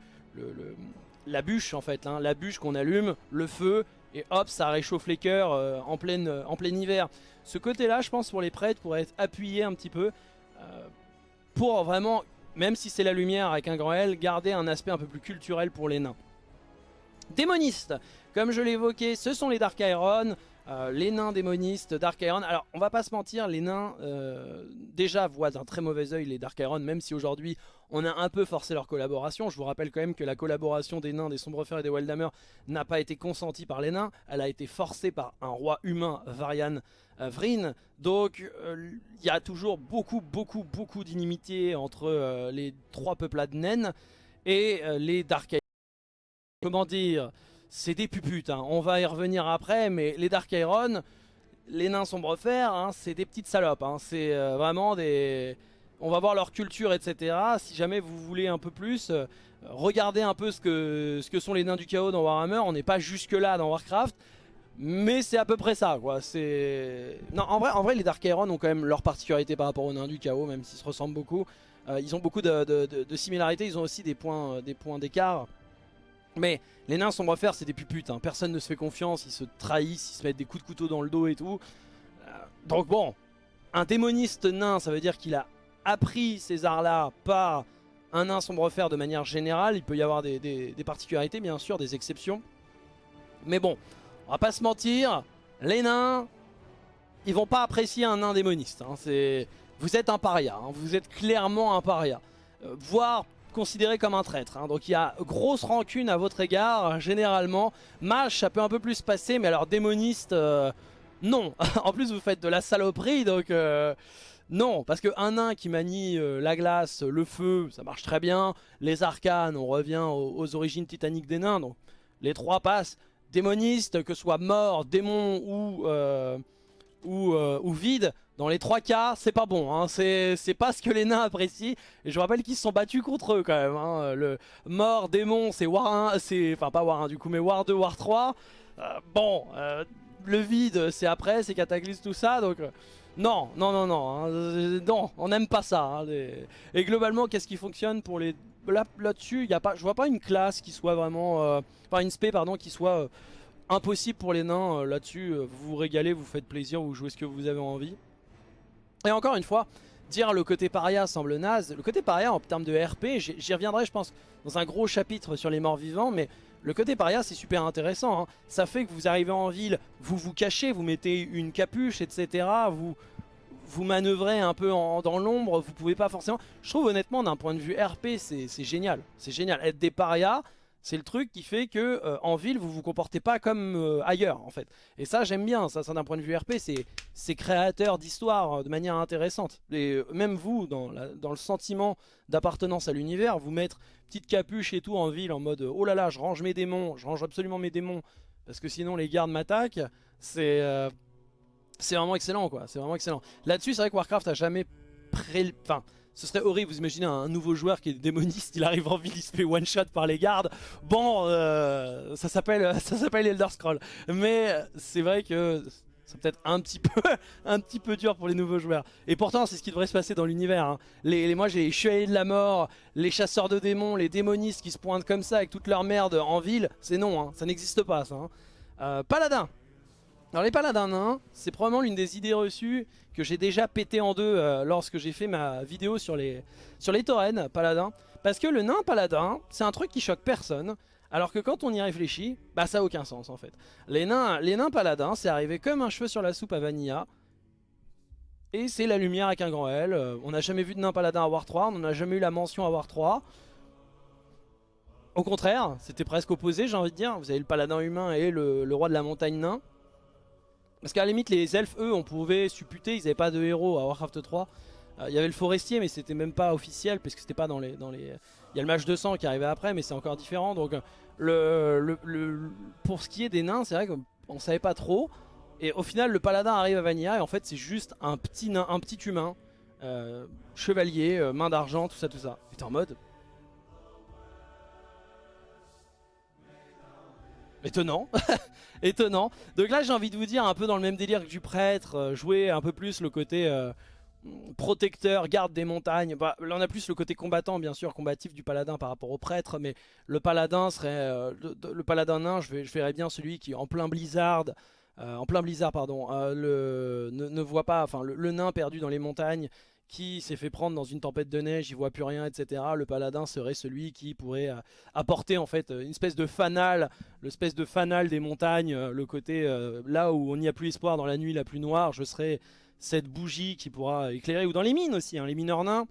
la bûche en fait, hein, la bûche qu'on allume, le feu, et hop, ça réchauffe les cœurs en, pleine, en plein hiver. Ce côté-là, je pense, pour les prêtres, pourrait être appuyé un petit peu pour vraiment, même si c'est la lumière avec un grand L, garder un aspect un peu plus culturel pour les nains. Démonistes, comme je l'évoquais, ce sont les Dark Iron. Euh, les nains démonistes, Dark Iron. Alors, on va pas se mentir, les nains euh, déjà voient d'un très mauvais oeil les Dark Iron, même si aujourd'hui on a un peu forcé leur collaboration. Je vous rappelle quand même que la collaboration des nains, des Sombrefers et des Wildhammer n'a pas été consentie par les nains. Elle a été forcée par un roi humain, Varian euh, Vryn. Donc, il y a toujours beaucoup, beaucoup, beaucoup d'inimitié entre les trois peuplades naines et les Dark Iron. Comment dire c'est des puputes. Hein. On va y revenir après, mais les Dark Iron, les nains sombrefer, hein, c'est des petites salopes. Hein. C'est euh, vraiment des... On va voir leur culture, etc. Si jamais vous voulez un peu plus, euh, regardez un peu ce que, sont les nains du chaos dans Warhammer. On n'est pas jusque là dans Warcraft. Mais c'est à peu près ça, quoi. Non, en vrai, en vrai, les Dark Iron ont quand même leur particularité par rapport aux nains du chaos, même s'ils se ressemblent beaucoup. Euh, ils ont beaucoup de, de, similarités. Ils ont aussi des points, des points d'écart. Mais les nains sombrefer c'est des puputes, hein. personne ne se fait confiance, ils se trahissent, ils se mettent des coups de couteau dans le dos et tout. Euh, donc bon, un démoniste nain, ça veut dire qu'il a appris ces arts-là par un nain sombrefer de manière générale. Il peut y avoir des, particularités, bien sûr, des exceptions. Mais bon, on va pas se mentir, les nains, ils vont pas apprécier un nain démoniste. Hein. Vous êtes un paria, hein. vous êtes clairement un paria. Euh, voire considéré comme un traître. Hein. Donc il y a grosse rancune à votre égard, généralement. Mage, ça peut un peu plus passer, mais alors démoniste, euh, non. (laughs) en plus, vous faites de la saloperie, donc... Euh, non, parce qu'un nain qui manie euh, la glace, le feu, ça marche très bien. Les arcanes, on revient aux, origines titaniques des nains, donc les trois passent. Démoniste, que ce soit mort, démon ou, ou, ou vide, dans les trois cas, c'est pas bon. Hein. C'est pas ce que les nains apprécient. Et je rappelle qu'ils se sont battus contre eux quand même. Hein. Le mort, démon, c'est War 1. Enfin, pas War 1 du coup, mais War 2, War 3. Euh, bon, euh, le vide, c'est après, c'est Cataclysme, tout ça. Donc, euh, non, non, non, non. Hein. non, on n'aime pas ça. Et globalement, qu'est-ce qui fonctionne pour les. Là-dessus, là a pas, je vois pas une classe qui soit vraiment. enfin, une spé, pardon, qui soit impossible pour les nains. Là-dessus, vous vous régalez, vous faites plaisir, vous jouez ce que vous avez envie. Et encore une fois, dire le côté paria semble naze. Le côté paria en termes de RP, j'y reviendrai je pense dans un gros chapitre sur les morts vivants, mais le côté paria c'est super intéressant. Hein. Ça fait que vous arrivez en ville, vous vous cachez, vous mettez une capuche, etc. Vous, vous manœuvrez un peu dans l'ombre, vous pouvez pas forcément... Je trouve honnêtement d'un point de vue RP c'est génial. C'est génial. Être des parias, c'est le truc qui fait que euh, en ville vous vous comportez pas comme euh, ailleurs en fait. Et ça j'aime bien, ça, ça d'un point de vue RP c'est créateur d'histoire euh, de manière intéressante. Et même vous dans, le sentiment d'appartenance à l'univers, vous mettre petite capuche et tout en ville en mode oh là là je range mes démons, je range absolument mes démons parce que sinon les gardes m'attaquent, c'est vraiment excellent quoi, c'est vraiment excellent. Là-dessus c'est vrai que Warcraft a jamais pré... ce serait horrible, vous imaginez un nouveau joueur qui est démoniste, il arrive en ville, il se fait one shot par les gardes. Bon, euh, ça s'appelle (laughs) Elder Scroll. Mais c'est vrai que c'est peut-être un petit (laughs) peu un petit peu dur pour les nouveaux joueurs. Et pourtant, c'est ce qui devrait se passer dans l'univers. Hein. Moi, j'ai les chevaliers de la mort, les chasseurs de démons, les démonistes qui se pointent comme ça avec toute leur merde en ville. C'est non, hein. ça n'existe pas ça. Hein. Euh, paladin. Alors les paladins nains, c'est probablement l'une des idées reçues que j'ai déjà pété en deux euh, lorsque j'ai fait ma vidéo sur les, sur les taurennes paladins. Parce que le nain paladin, c'est un truc qui choque personne. Alors que quand on y réfléchit, bah ça a aucun sens en fait. Les nains, les nains paladins, c'est arrivé comme un cheveu sur la soupe à Vanilla. Et c'est la lumière avec un grand L. Euh, on n'a jamais vu de nain paladin à War 3, on n'a jamais eu la mention à War 3. Au contraire, c'était presque opposé j'ai envie de dire. Vous avez le paladin humain et le, le roi de la montagne nain. Parce qu'à la limite, les elfes, eux, on pouvait supputer, ils n'avaient pas de héros à Warcraft 3. Euh, il y avait le forestier, mais c'était même pas officiel, parce que c'était pas dans les. Il y a le match de sang qui arrivait après, mais c'est encore différent. Donc, pour ce qui est des nains, c'est vrai qu'on savait pas trop. Et au final, le paladin arrive à Vanilla, et en fait, c'est juste un petit nain, un petit humain, euh, chevalier, euh, main d'argent, tout ça, tout ça. Et en mode... Étonnant (laughs) Étonnant. Donc là j'ai envie de vous dire un peu dans le même délire que du prêtre, euh, jouer un peu plus le côté... Euh, protecteur, garde des montagnes. Bah, là on a plus le côté combattant bien sûr, combatif du paladin par rapport au prêtre, mais le paladin serait euh, le, paladin nain, je, verrais bien celui qui en plein blizzard, en plein blizzard pardon, ne, voit pas, enfin le, nain perdu dans les montagnes qui s'est fait prendre dans une tempête de neige, il voit plus rien, etc. Le paladin serait celui qui pourrait apporter en fait une espèce de fanal, l'espèce de fanal des montagnes, le côté là où on n'y a plus espoir dans la nuit la plus noire, je serais cette bougie qui pourra éclairer, ou dans les mines aussi, hein, les mineurs nains,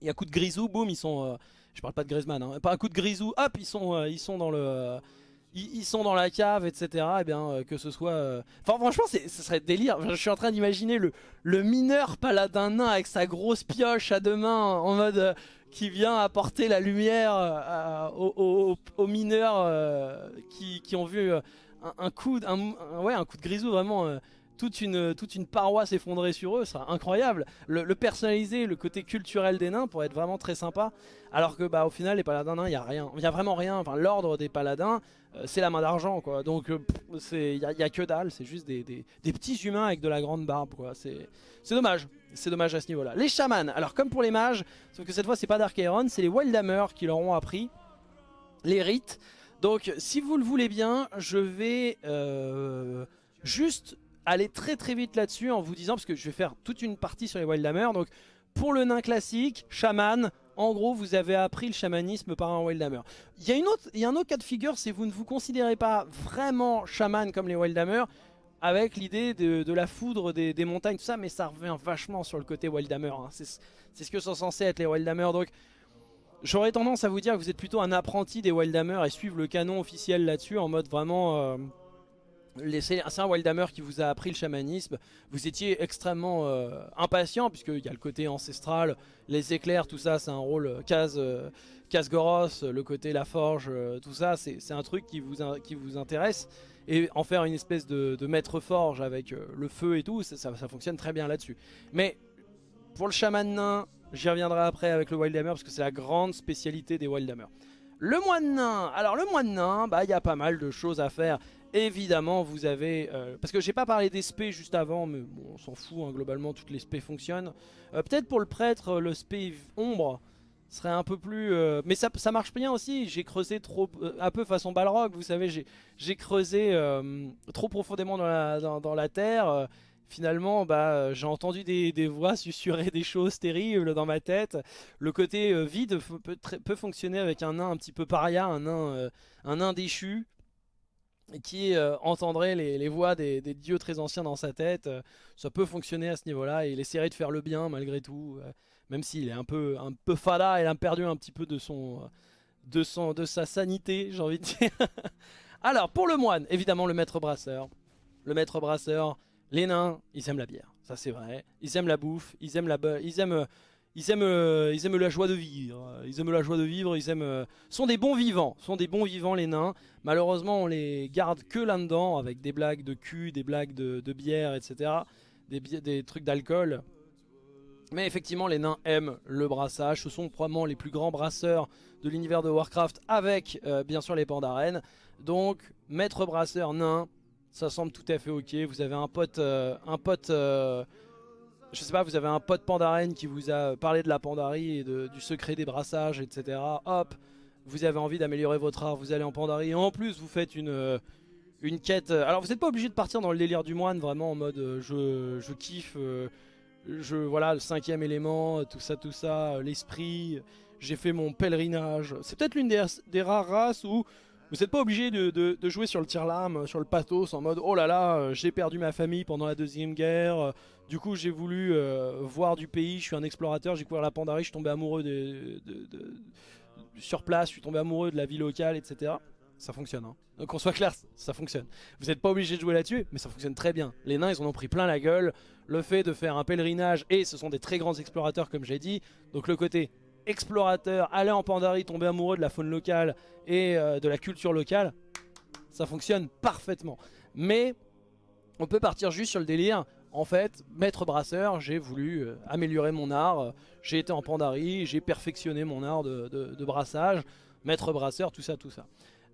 il y a coup de grisou, boum, ils sont, euh, je parle pas de Griezmann, hein, pas un coup de grisou, hop, ils sont, euh, ils sont dans le... ils, sont dans la cave, etc. Et eh bien euh, que ce soit... Enfin franchement, ce serait délire. Je suis en train d'imaginer le, le mineur paladin nain avec sa grosse pioche à deux mains en mode qui vient apporter la lumière aux, mineurs qui, ont vu un, coup, un, ouais, un coup de grisou vraiment toute une, toute une paroi s'effondrer sur eux, ce sera incroyable. Le, personnaliser, le côté culturel des nains pourrait être vraiment très sympa. Alors que bah au final les paladins nains, il n'y a rien, il y a vraiment rien. Enfin l'ordre des paladins, euh, c'est la main d'argent quoi. Donc euh, il n'y a, que dalle, c'est juste des, petits humains avec de la grande barbe quoi. C'est dommage, c'est dommage à ce niveau là. Les chamans, alors comme pour les mages, sauf que cette fois c'est pas Dark Iron, c'est les Wildhammer qui leur ont appris les rites. Donc si vous le voulez bien, je vais euh, juste aller très très vite là-dessus en vous disant, parce que je vais faire toute une partie sur les Wildhammer, donc pour le nain classique, chaman, en gros vous avez appris le chamanisme par un Wildhammer. Il y, a une autre, il y a un autre cas de figure, c'est vous ne vous considérez pas vraiment chaman comme les Wildhammer, avec l'idée de, la foudre des, montagnes, tout ça, mais ça revient vachement sur le côté Wildhammer. Hein. C'est ce que sont censés être les Wildhammer, donc j'aurais tendance à vous dire que vous êtes plutôt un apprenti des Wildhammer et suivre le canon officiel là-dessus en mode vraiment... Euh, c'est un Wildhammer qui vous a appris le chamanisme. Vous étiez extrêmement euh, impatient puisqu'il y a le côté ancestral, les éclairs, tout ça c'est un rôle euh, casse, euh, Goros, le côté la forge, tout ça c'est un truc qui vous, qui vous intéresse. Et en faire une espèce de, maître forge avec le feu et tout, ça, ça fonctionne très bien là-dessus. Mais pour le chaman nain, j'y reviendrai après avec le Wildhammer parce que c'est la grande spécialité des Wildhammer. Le moine nain, alors le moine nain, bah il y a pas mal de choses à faire. Évidemment, vous avez... Euh, parce que j'ai pas parlé des spés juste avant, mais on s'en fout, hein, globalement, toutes les spés fonctionnent. Euh, peut-être pour le prêtre, le spé ombre serait un peu plus... Euh, mais ça, marche bien aussi, j'ai creusé trop... un peu façon Balrog, vous savez, j'ai creusé trop profondément dans la, terre finalement bah, j'ai entendu des, voix susurrer des choses terribles dans ma tête. Le côté vide peut, peut, fonctionner avec un nain un petit peu paria, un nain, un nain déchu qui euh, entendrait les, voix des, dieux très anciens dans sa tête. Euh, ça peut fonctionner à ce niveau-là il essaierait de faire le bien malgré tout, euh, même s'il est un peu, un peu fada et a perdu un petit peu de, son, de, son, de sa sanité, j'ai envie de dire. (laughs) Alors, pour le moine, évidemment le maître brasseur. Le maître brasseur, les nains, ils aiment la bière, ça c'est vrai. Ils aiment la bouffe, ils aiment la, ils aiment ils aiment, euh, ils aiment la joie de vivre. Ils aiment la joie de vivre. Ils aiment, euh, sont des bons vivants. Sont des bons vivants les nains. Malheureusement, on les garde que là-dedans avec des blagues de cul, des blagues de, bière, etc. Des, des trucs d'alcool. Mais effectivement, les nains aiment le brassage. Ce sont probablement les plus grands brasseurs de l'univers de Warcraft avec, euh, bien sûr, les pandarènes. Donc, maître brasseur nain, ça semble tout à fait ok. Vous avez un pote, un pote je sais pas, vous avez un pote pandarène qui vous a parlé de la pandarie et du secret des brassages, etc. Hop, vous avez envie d'améliorer votre art, vous allez en pandarie. En plus, vous faites une, euh, une quête. Euh, alors, vous n'êtes pas obligé de partir dans le délire du moine, vraiment en mode euh, je, je, kiffe, je, voilà, le cinquième élément, tout ça, tout ça, l'esprit. J'ai fait mon pèlerinage. C'est peut-être l'une des, des rares races où vous n'êtes pas obligé de, jouer sur le tir-lame, sur le pathos, en mode oh là là, euh, j'ai perdu ma famille pendant la deuxième guerre, euh, du coup j'ai voulu euh, voir du pays, je suis un explorateur, j'ai couvert la Pandarie, je suis tombé amoureux de, sur place, je suis tombé amoureux de la vie locale, etc. Ça fonctionne, hein. Donc qu'on soit clair, ça fonctionne. Vous n'êtes pas obligé de jouer là-dessus, mais ça fonctionne très bien. Les nains, ils en ont pris plein la gueule. Le fait de faire un pèlerinage, et ce sont des très grands explorateurs comme j'ai dit, donc le côté explorateur, aller en Pandarie, tomber amoureux de la faune locale et euh, de la culture locale, ça fonctionne parfaitement. Mais on peut partir juste sur le délire. En fait, maître brasseur, j'ai voulu euh, améliorer mon art. J'ai été en Pandarie, j'ai perfectionné mon art de, brassage. Maître brasseur, tout ça, tout ça.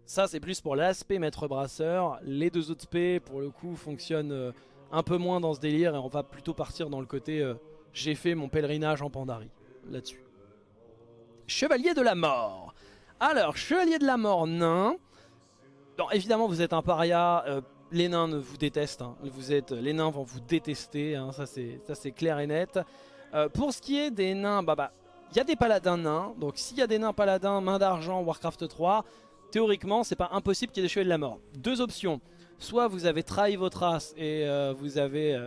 Ça, c'est plus pour l'aspect maître brasseur. Les deux autres P, pour le coup, fonctionnent euh, un peu moins dans ce délire. Et on va plutôt partir dans le côté j'ai fait mon pèlerinage en Pandarie là-dessus. Chevalier de la mort. Alors, chevalier de la mort nain. Évidemment, vous êtes un paria. Euh, les nains vous détestent. Hein. Vous êtes, les nains vont vous détester. Hein. Ça, c'est clair et net. Euh, pour ce qui est des nains, bah bah, il y a des paladins nains. Donc, s'il y a des nains paladins, main d'argent, Warcraft 3, théoriquement, c'est pas impossible qu'il y ait des chevaliers de la mort. Deux options. Soit vous avez trahi votre race et euh, vous avez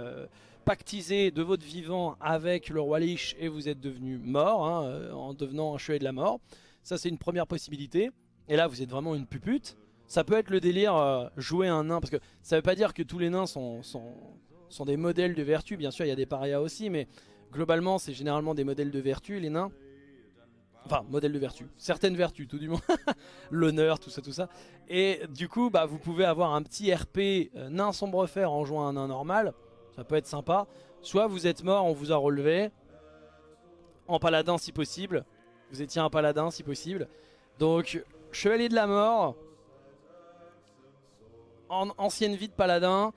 pactisé de votre vivant avec le roi Lich et vous êtes devenu mort hein, euh, en devenant un chevalier de la mort. Ça c'est une première possibilité. Et là vous êtes vraiment une pupute. Ça peut être le délire euh, jouer un nain parce que ça veut pas dire que tous les nains sont, sont, des modèles de vertu. Bien sûr il y a des parias aussi mais globalement c'est généralement des modèles de vertu les nains. Enfin, modèles de vertu. Certaines vertus, tout du moins. (laughs) L'honneur, tout ça, tout ça. Et du coup, bah, vous pouvez avoir un petit RP euh, nain sombre fer en jouant un nain normal. Ça peut être sympa. Soit vous êtes mort, on vous a relevé. En paladin si possible. Vous étiez un paladin si possible. Donc, chevalier de la mort. En ancienne vie de paladin.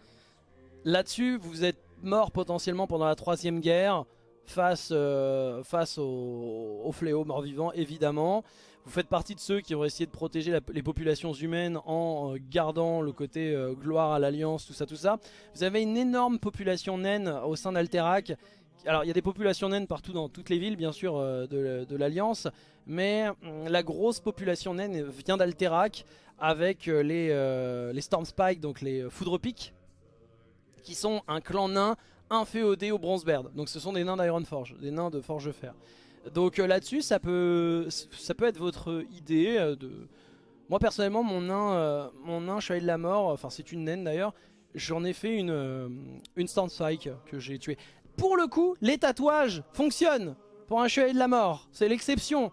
Là-dessus, vous êtes mort potentiellement pendant la troisième guerre. Face, euh, face au, au fléau mort-vivant, évidemment. Vous faites partie de ceux qui ont essayé de protéger les populations humaines en euh, gardant le côté euh, gloire à l'Alliance, tout ça, tout ça. Vous avez une énorme population naine au sein d'Alterac. Alors il y a des populations naines partout dans toutes les villes bien sûr euh, de, l'Alliance, mais hum, la grosse population naine vient d'Alterac avec les, les Stormspike, donc les Foudrepiques, qui sont un clan nain inféodé au Bronzebeard. Donc ce sont des nains d'Ironforge, des nains de Forge Fer. Donc euh, là-dessus, ça peut, être votre idée. Euh. Moi personnellement, mon nain, euh, mon Chevalier de la Mort, enfin c'est une naine d'ailleurs, j'en ai fait une, une Spike que j'ai tué. Pour le coup, les tatouages fonctionnent pour un Chevalier de la Mort, c'est l'exception.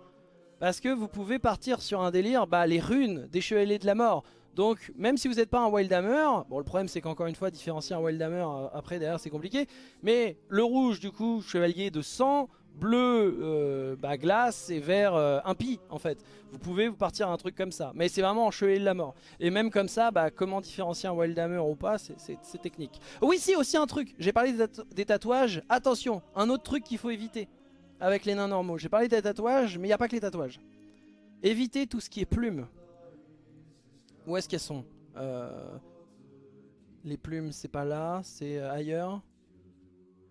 Parce que vous pouvez partir sur un délire, bah, les runes des Chevaliers de la Mort. Donc même si vous n'êtes pas un Wildhammer, bon le problème c'est qu'encore une fois différencier un Wildhammer après derrière c'est compliqué, mais le rouge du coup, chevalier de sang, bleu euh, bah, glace et vert euh, impie en fait. Vous pouvez vous partir un truc comme ça. Mais c'est vraiment en chevalier de la mort. Et même comme ça, bah, comment différencier un Wildhammer ou pas, c'est technique. Oui, si, aussi un truc. J'ai parlé des, tatouages. Attention, un autre truc qu'il faut éviter avec les nains normaux. J'ai parlé des tatouages, mais il n'y a pas que les tatouages. Évitez tout ce qui est plumes. Où est-ce qu'elles sont? Euh, Les plumes, c'est pas là, c'est ailleurs?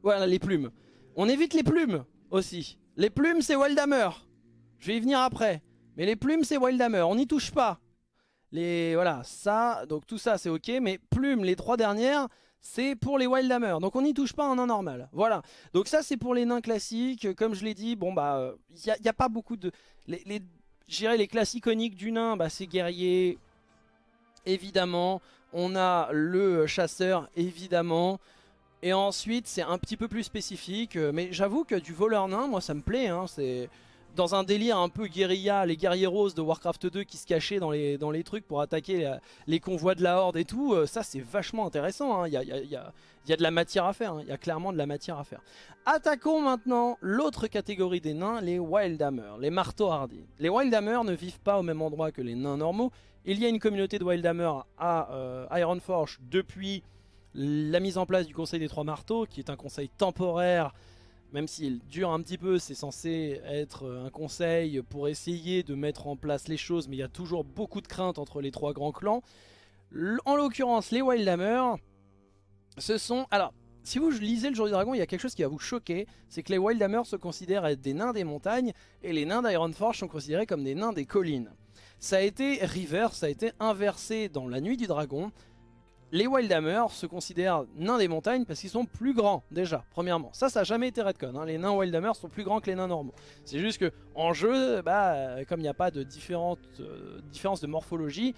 Voilà, les plumes. On évite les plumes aussi. Les plumes, c'est Wildhammer. Je vais y venir après. Mais les plumes, c'est Wildhammer. On n'y touche pas. Les, voilà, ça, donc tout ça, c'est ok. Mais plumes, les trois dernières, c'est pour les Wildhammer. Donc on n'y touche pas en nain normal. Voilà. Donc ça, c'est pour les nains classiques. Comme je l'ai dit, bon, bah, il n'y a, a, pas beaucoup de... Les, les, les classes iconiques du nain, bah, c'est guerrier, évidemment. On a le chasseur, évidemment. Et ensuite, c'est un petit peu plus spécifique. Euh, mais j'avoue que du voleur nain, moi, ça me plaît. Hein, c'est dans un délire un peu guérilla, les guerriers roses de Warcraft 2 qui se cachaient dans les, dans les trucs pour attaquer les convois de la horde et tout, euh, ça c'est vachement intéressant, il y, a, y, a, de la matière à faire, hein. il y a clairement de la matière à faire. Attaquons maintenant l'autre catégorie des nains, les Wildhammer, les marteaux hardis. Les Wildhammer ne vivent pas au même endroit que les nains normaux, il y a une communauté de Wildhammer à euh, Ironforge depuis la mise en place du Conseil des Trois Marteaux, qui est un conseil temporaire, même s'il dure un petit peu, c'est censé être un conseil pour essayer de mettre en place les choses, mais il y a toujours beaucoup de craintes entre les trois grands clans. En l'occurrence, les Wildhammer, ce sont... Alors, si vous lisez le Jour du Dragon, il y a quelque chose qui va vous choquer, c'est que les Wildhammer se considèrent être des nains des montagnes, et les nains d'Ironforge sont considérés comme des nains des collines. Ça a été ça a été inversé dans la Nuit du Dragon, les Wildhammer se considèrent nains des montagnes parce qu'ils sont plus grands déjà, premièrement. Ça, ça n'a jamais été redcon. Hein. Les nains Wildhammer sont plus grands que les nains normaux. C'est juste que en jeu, bah, comme il n'y a pas de euh, différence de morphologie,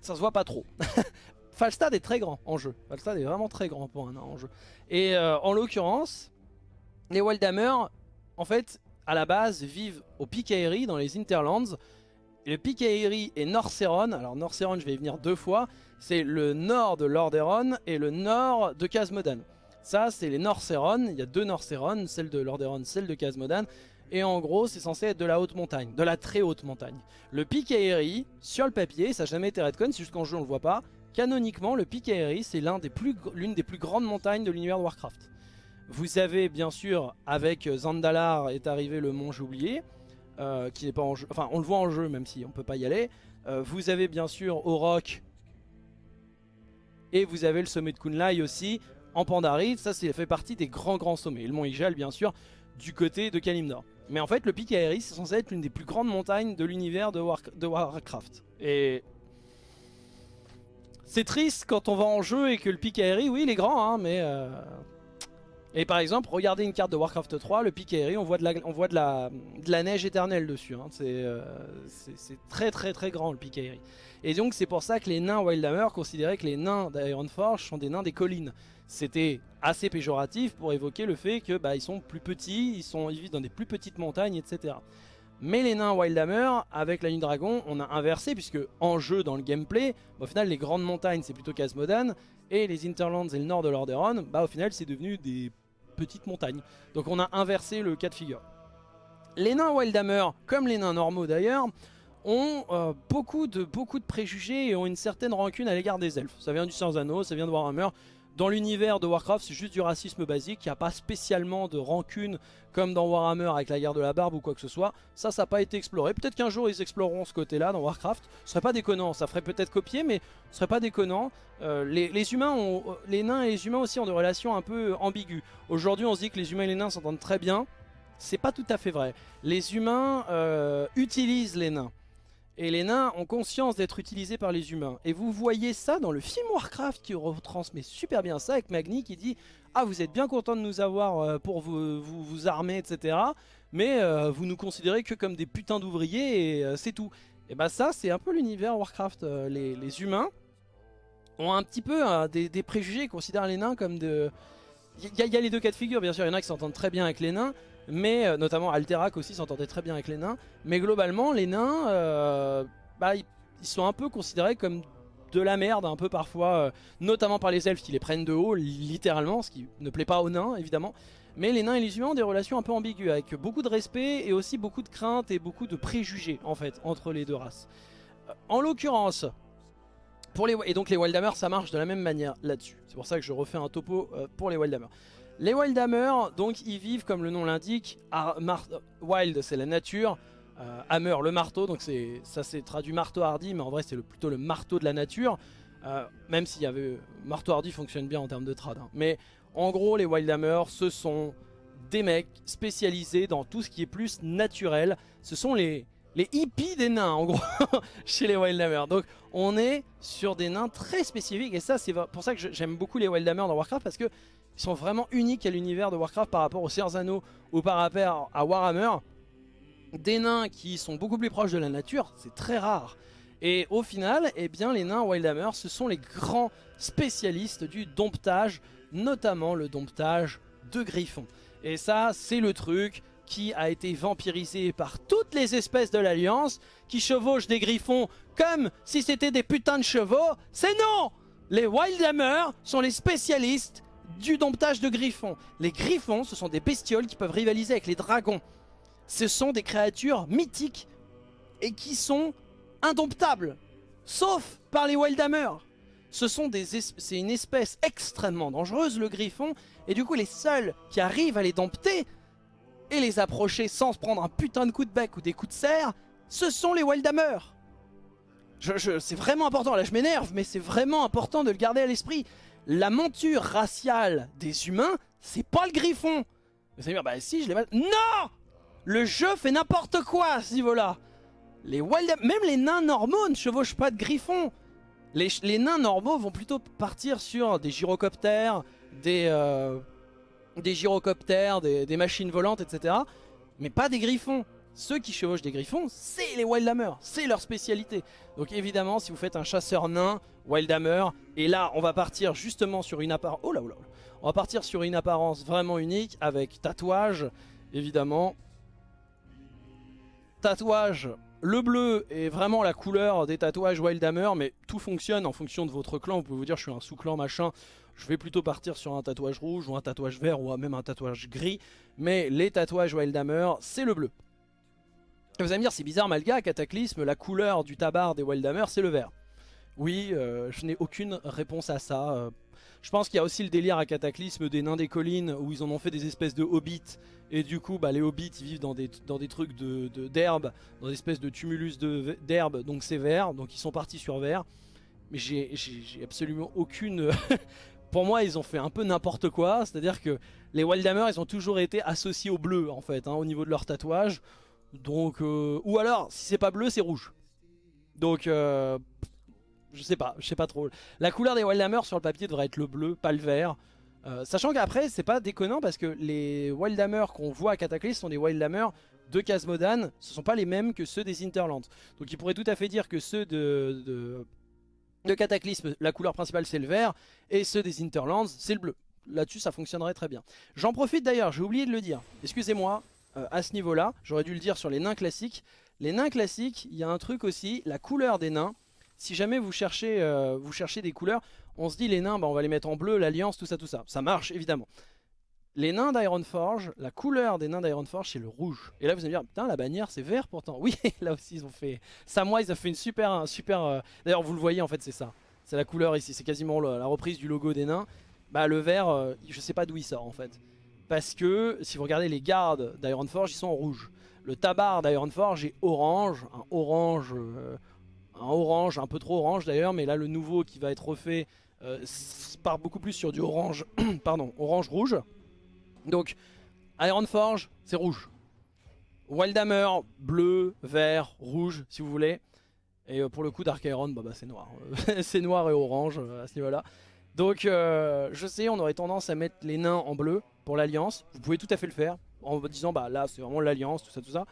ça se voit pas trop. (laughs) Falstad est très grand en jeu. Falstad est vraiment très grand pour un nain en jeu. Et euh, en l'occurrence, les Wildhammer, en fait, à la base, vivent au Pikaeri dans les Interlands le Pikaeri et Norceron. Alors Norceron, je vais y venir deux fois. C'est le nord de Lordaeron et le nord de Casmodan. Ça, c'est les Norceron. Il y a deux Norceron, celle de Lordaeron, celle de Casmodan. Et en gros, c'est censé être de la haute montagne, de la très haute montagne. Le Pikaeri, sur le papier, ça n'a jamais été redcon, c'est juste qu'en jeu on le voit pas. Canoniquement, le Pikaeri, c'est l'une des, plus, des plus grandes montagnes de l'univers de Warcraft. Vous avez bien sûr, avec Zandalar est arrivé le mont J'oublié, euh, qui n'est pas en jeu, enfin on le voit en jeu même si on peut pas y aller. Euh, vous avez bien sûr Orok et vous avez le sommet de Kunlai aussi en Pandarie, ça c'est fait partie des grands grands sommets. Et le mont Ijal bien sûr du côté de Kalimdor. Mais en fait le pic Aeris c'est censé être l'une des plus grandes montagnes de l'univers de, de Warcraft. Et c'est triste quand on va en jeu et que le pic aérien, oui il est grand hein, mais... Euh, et par exemple, regardez une carte de Warcraft 3, le pic on voit de la, neige éternelle dessus. Hein. Euh, c'est très très très grand le pic aérien. Et donc c'est pour ça que les nains Wildhammer considéraient que les nains d'Ironforge sont des nains des collines. C'était assez péjoratif pour évoquer le fait que bah, sont plus petits, ils, sont, ils vivent dans des plus petites montagnes, etc. Mais les nains Wildhammer, avec la ligne dragon, on a inversé, puisque en jeu, dans le gameplay, bah, au final, les grandes montagnes, c'est plutôt Casmodan, et les Interlands et le nord de Lordaeron, bah, au final, c'est devenu des petites montagnes. Donc on a inversé le cas de figure. Les nains Wildhammer, comme les nains normaux d'ailleurs, ont euh, beaucoup, de, beaucoup de préjugés et ont une certaine rancune à l'égard des elfes. Ça vient du Sans Anneaux, ça vient de Warhammer. Dans l'univers de Warcraft, c'est juste du racisme basique. Il n'y a pas spécialement de rancune comme dans Warhammer avec la guerre de la barbe ou quoi que ce soit. Ça, ça n'a pas été exploré. Peut-être qu'un jour, ils exploreront ce côté-là dans Warcraft. Ce serait pas déconnant. Ça ferait peut-être copier, mais ce serait pas déconnant. Euh, les, humains les nains et les humains aussi ont des relations un peu ambiguës. Aujourd'hui, on se dit que les humains et les nains s'entendent très bien. C'est pas tout à fait vrai. Les humains euh, utilisent les nains. Et les nains ont conscience d'être utilisés par les humains. Et vous voyez ça dans le film Warcraft qui retransmet super bien ça avec Magni qui dit « Ah vous êtes bien content de nous avoir euh, pour vous, vous, armer etc. Mais euh, vous nous considérez que comme des putains d'ouvriers et euh, c'est tout. » Et bah ça c'est un peu l'univers Warcraft. Les, humains ont un petit peu des, préjugés, ils considèrent les nains comme de... Il y, y, a les deux cas de figure bien sûr, il y en a qui s'entendent très bien avec les nains mais euh, notamment Alterac aussi s'entendait très bien avec les nains. Mais globalement, les nains, euh, bah, ils, sont un peu considérés comme de la merde un peu parfois, euh, notamment par les elfes qui les prennent de haut, littéralement, ce qui ne plaît pas aux nains évidemment. Mais les nains et les humains ont des relations un peu ambiguës, avec beaucoup de respect et aussi beaucoup de crainte et beaucoup de préjugés en fait entre les deux races. En l'occurrence, pour les, et donc les Wildhammer ça marche de la même manière là-dessus. C'est pour ça que je refais un topo pour les Wildhammer. Les Wildhammer, donc ils vivent comme le nom l'indique, Wild c'est la nature, euh, Hammer le marteau, donc ça c'est traduit marteau hardy, mais en vrai c'est plutôt le marteau de la nature, euh, même s'il y avait marteau hardy fonctionne bien en termes de trad. Hein. Mais en gros les Wildhammer ce sont des mecs spécialisés dans tout ce qui est plus naturel, ce sont les, les hippies des nains en gros (laughs) chez les Wildhammer. Donc on est sur des nains très spécifiques et ça c'est pour ça que j'aime beaucoup les Wildhammer dans Warcraft parce que ils sont vraiment uniques à l'univers de Warcraft par rapport aux Anneaux ou par rapport à Warhammer. Des nains qui sont beaucoup plus proches de la nature, c'est très rare. Et au final, eh bien, les nains Wildhammer, ce sont les grands spécialistes du domptage, notamment le domptage de griffons. Et ça, c'est le truc qui a été vampirisé par toutes les espèces de l'Alliance, qui chevauchent des griffons comme si c'était des putains de chevaux. C'est non Les Wildhammer sont les spécialistes du domptage de griffons. Les griffons, ce sont des bestioles qui peuvent rivaliser avec les dragons. Ce sont des créatures mythiques et qui sont indomptables, sauf par les Wildhammer. Ce c'est une espèce extrêmement dangereuse, le griffon, et du coup les seuls qui arrivent à les dompter et les approcher sans se prendre un putain de coup de bec ou des coups de serre, ce sont les Wildhammer. Je, c'est vraiment important, là je m'énerve, mais c'est vraiment important de le garder à l'esprit la monture raciale des humains, c'est pas le griffon. Vous allez dire, bah si, je l'ai mal. Non Le jeu fait n'importe quoi à ce niveau-là. Les wild... Même les nains normaux ne chevauchent pas de griffon. Les, nains normaux vont plutôt partir sur des gyrocoptères, des, euh, des gyrocoptères, des, machines volantes, etc. Mais pas des griffons. Ceux qui chevauchent des griffons, c'est les Wildhammer, c'est leur spécialité. Donc évidemment, si vous faites un chasseur nain, Wildhammer, et là on va partir justement sur une apparence... Oh là, oh là, On va partir sur une apparence vraiment unique avec tatouage, évidemment. Tatouage, le bleu est vraiment la couleur des tatouages Wildhammer, mais tout fonctionne en fonction de votre clan. Vous pouvez vous dire je suis un sous-clan machin, je vais plutôt partir sur un tatouage rouge ou un tatouage vert ou même un tatouage gris. Mais les tatouages Wildhammer, c'est le bleu. Vous allez me dire, c'est bizarre Malga, Cataclysme, la couleur du tabac des Wildhammer, c'est le vert. Oui, euh, je n'ai aucune réponse à ça. Euh. Je pense qu'il y a aussi le délire à Cataclysme des nains des collines où ils en ont fait des espèces de hobbits et du coup bah, les hobbits vivent dans des, trucs d'herbe, dans des espèces de tumulus d'herbe donc c'est vert, donc ils sont partis sur vert. Mais j'ai absolument aucune... (laughs) Pour moi ils ont fait un peu n'importe quoi, c'est à dire que les Wildhammer ils ont toujours été associés au bleu en fait, hein, au niveau de leur tatouage. Donc, euh, ou alors si c'est pas bleu c'est rouge. Donc euh, je sais pas, je sais pas trop. La couleur des Wildhammer sur le papier devrait être le bleu, pas le vert. Euh, sachant qu'après, c'est pas déconnant parce que les Wildhammer qu'on voit à Cataclysm sont des Wildhammer de Casmodan. Ce sont pas les mêmes que ceux des Interlands. Donc il pourrait tout à fait dire que ceux de, de Cataclysme, la couleur principale c'est le vert. Et ceux des Interlands, c'est le bleu. Là-dessus, ça fonctionnerait très bien. J'en profite d'ailleurs, j'ai oublié de le dire. Excusez-moi, euh, à ce niveau-là, j'aurais dû le dire sur les nains classiques. Les nains classiques, il y a un truc aussi, la couleur des nains si jamais vous cherchez, euh, des couleurs, on se dit les nains, bah, on va les mettre en bleu, l'alliance, tout ça, tout ça. Ça marche évidemment. Les nains d'Ironforge, la couleur des nains d'Ironforge c'est le rouge. Et là vous allez me dire, putain la bannière c'est vert pourtant. (laughs) Oui, là aussi ils ont fait... Samwise a fait une super... Un super euh, D'ailleurs vous le voyez en fait c'est ça. C'est la couleur ici, c'est quasiment la reprise du logo des nains. Bah le vert, euh, je sais pas d'où il sort en fait. Parce que si vous regardez les gardes d'Ironforge, ils sont en rouge. Le tabar d'Ironforge est orange, un orange un orange, un peu trop orange d'ailleurs, mais là le nouveau qui va être refait euh, part beaucoup plus sur du orange, (clears throat) pardon, orange-rouge. Donc Ironforge, c'est rouge. Wildhammer, bleu, vert, rouge, si vous voulez. Et euh, pour le coup, Dark Iron, bah, bah c'est noir. (laughs) c'est noir et orange euh, à ce niveau-là. Donc, je sais, on aurait tendance à mettre les nains en bleu pour l'Alliance. Vous pouvez tout à fait le faire en disant, bah là, c'est vraiment l'Alliance, tout ça, tout ça.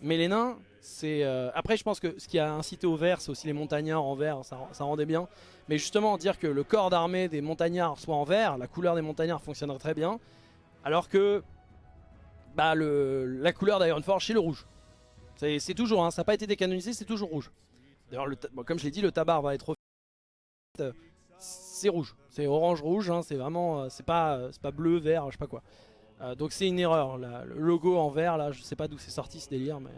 Mais les nains, c'est... Euh, après, je pense que ce qui a incité au vert, c'est aussi les montagnards en vert, ça, rendait bien. Mais justement, dire que le corps d'armée des montagnards soit en vert, la couleur des montagnards fonctionnerait très bien. Alors que bah, le, la couleur d'Ironforge, c'est le rouge. C'est toujours, hein, ça n'a pas été décanonisé, c'est toujours rouge. D'ailleurs, comme je l'ai dit, le tabar va être c'est rouge, c'est orange-rouge, hein, c'est vraiment, euh, c'est pas, pas bleu, vert, je sais pas quoi. Euh, donc c'est une erreur, le logo en vert, là, je sais pas d'où c'est sorti ce délire, mais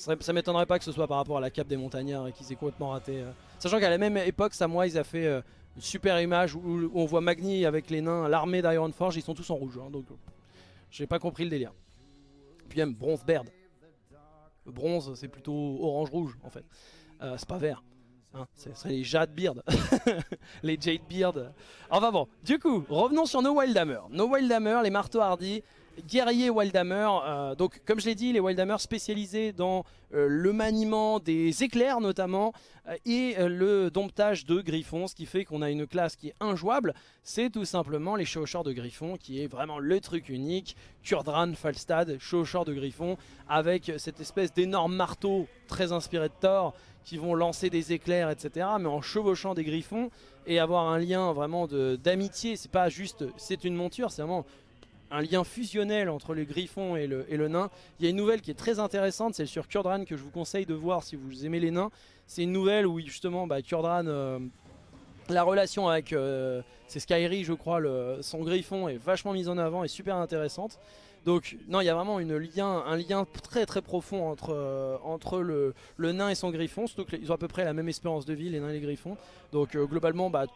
ça, m'étonnerait pas que ce soit par rapport à la cape des montagnards et qu'ils aient complètement raté. Euh. Sachant qu'à la même époque, Samwise a fait euh, super image où, on voit Magni avec les nains, l'armée d'Ironforge, ils sont tous en rouge, hein, donc j'ai pas compris le délire. Puis même bronze Baird. Le bronze, c'est plutôt orange-rouge en fait, c'est pas vert. Hein, ce les Jade Beard, (laughs) les Jade Beard. Enfin bon, du coup, revenons sur nos Wildhammer. Nos Wildhammer, les marteaux hardis, guerriers Wildhammer. Euh, donc, comme je l'ai dit, les Wildhammer spécialisés dans euh, le maniement des éclairs notamment euh, et le domptage de griffons, ce qui fait qu'on a une classe qui est injouable. C'est tout simplement les Chaucheurs de griffons qui est vraiment le truc unique. Kurdran Falstad, Chaucheur de griffons, avec cette espèce d'énorme marteau très inspiré de Thor qui vont lancer des éclairs, etc. Mais en chevauchant des griffons et avoir un lien vraiment d'amitié. C'est pas juste, c'est une monture, c'est vraiment un lien fusionnel entre les griffons et le, le, nain. Il y a une nouvelle qui est très intéressante, c'est sur Kurdran que je vous conseille de voir si vous aimez les nains. C'est une nouvelle où justement bah, Kurdran, euh, la relation avec, euh, Skyri je crois, le, son griffon est vachement mise en avant et super intéressante. Donc non, il y a vraiment une lien, un lien très très profond entre, euh, le, le, nain et son griffon, surtout qu'ils ont à peu près la même espérance de vie, les nains et les griffons. Donc euh, globalement, bah,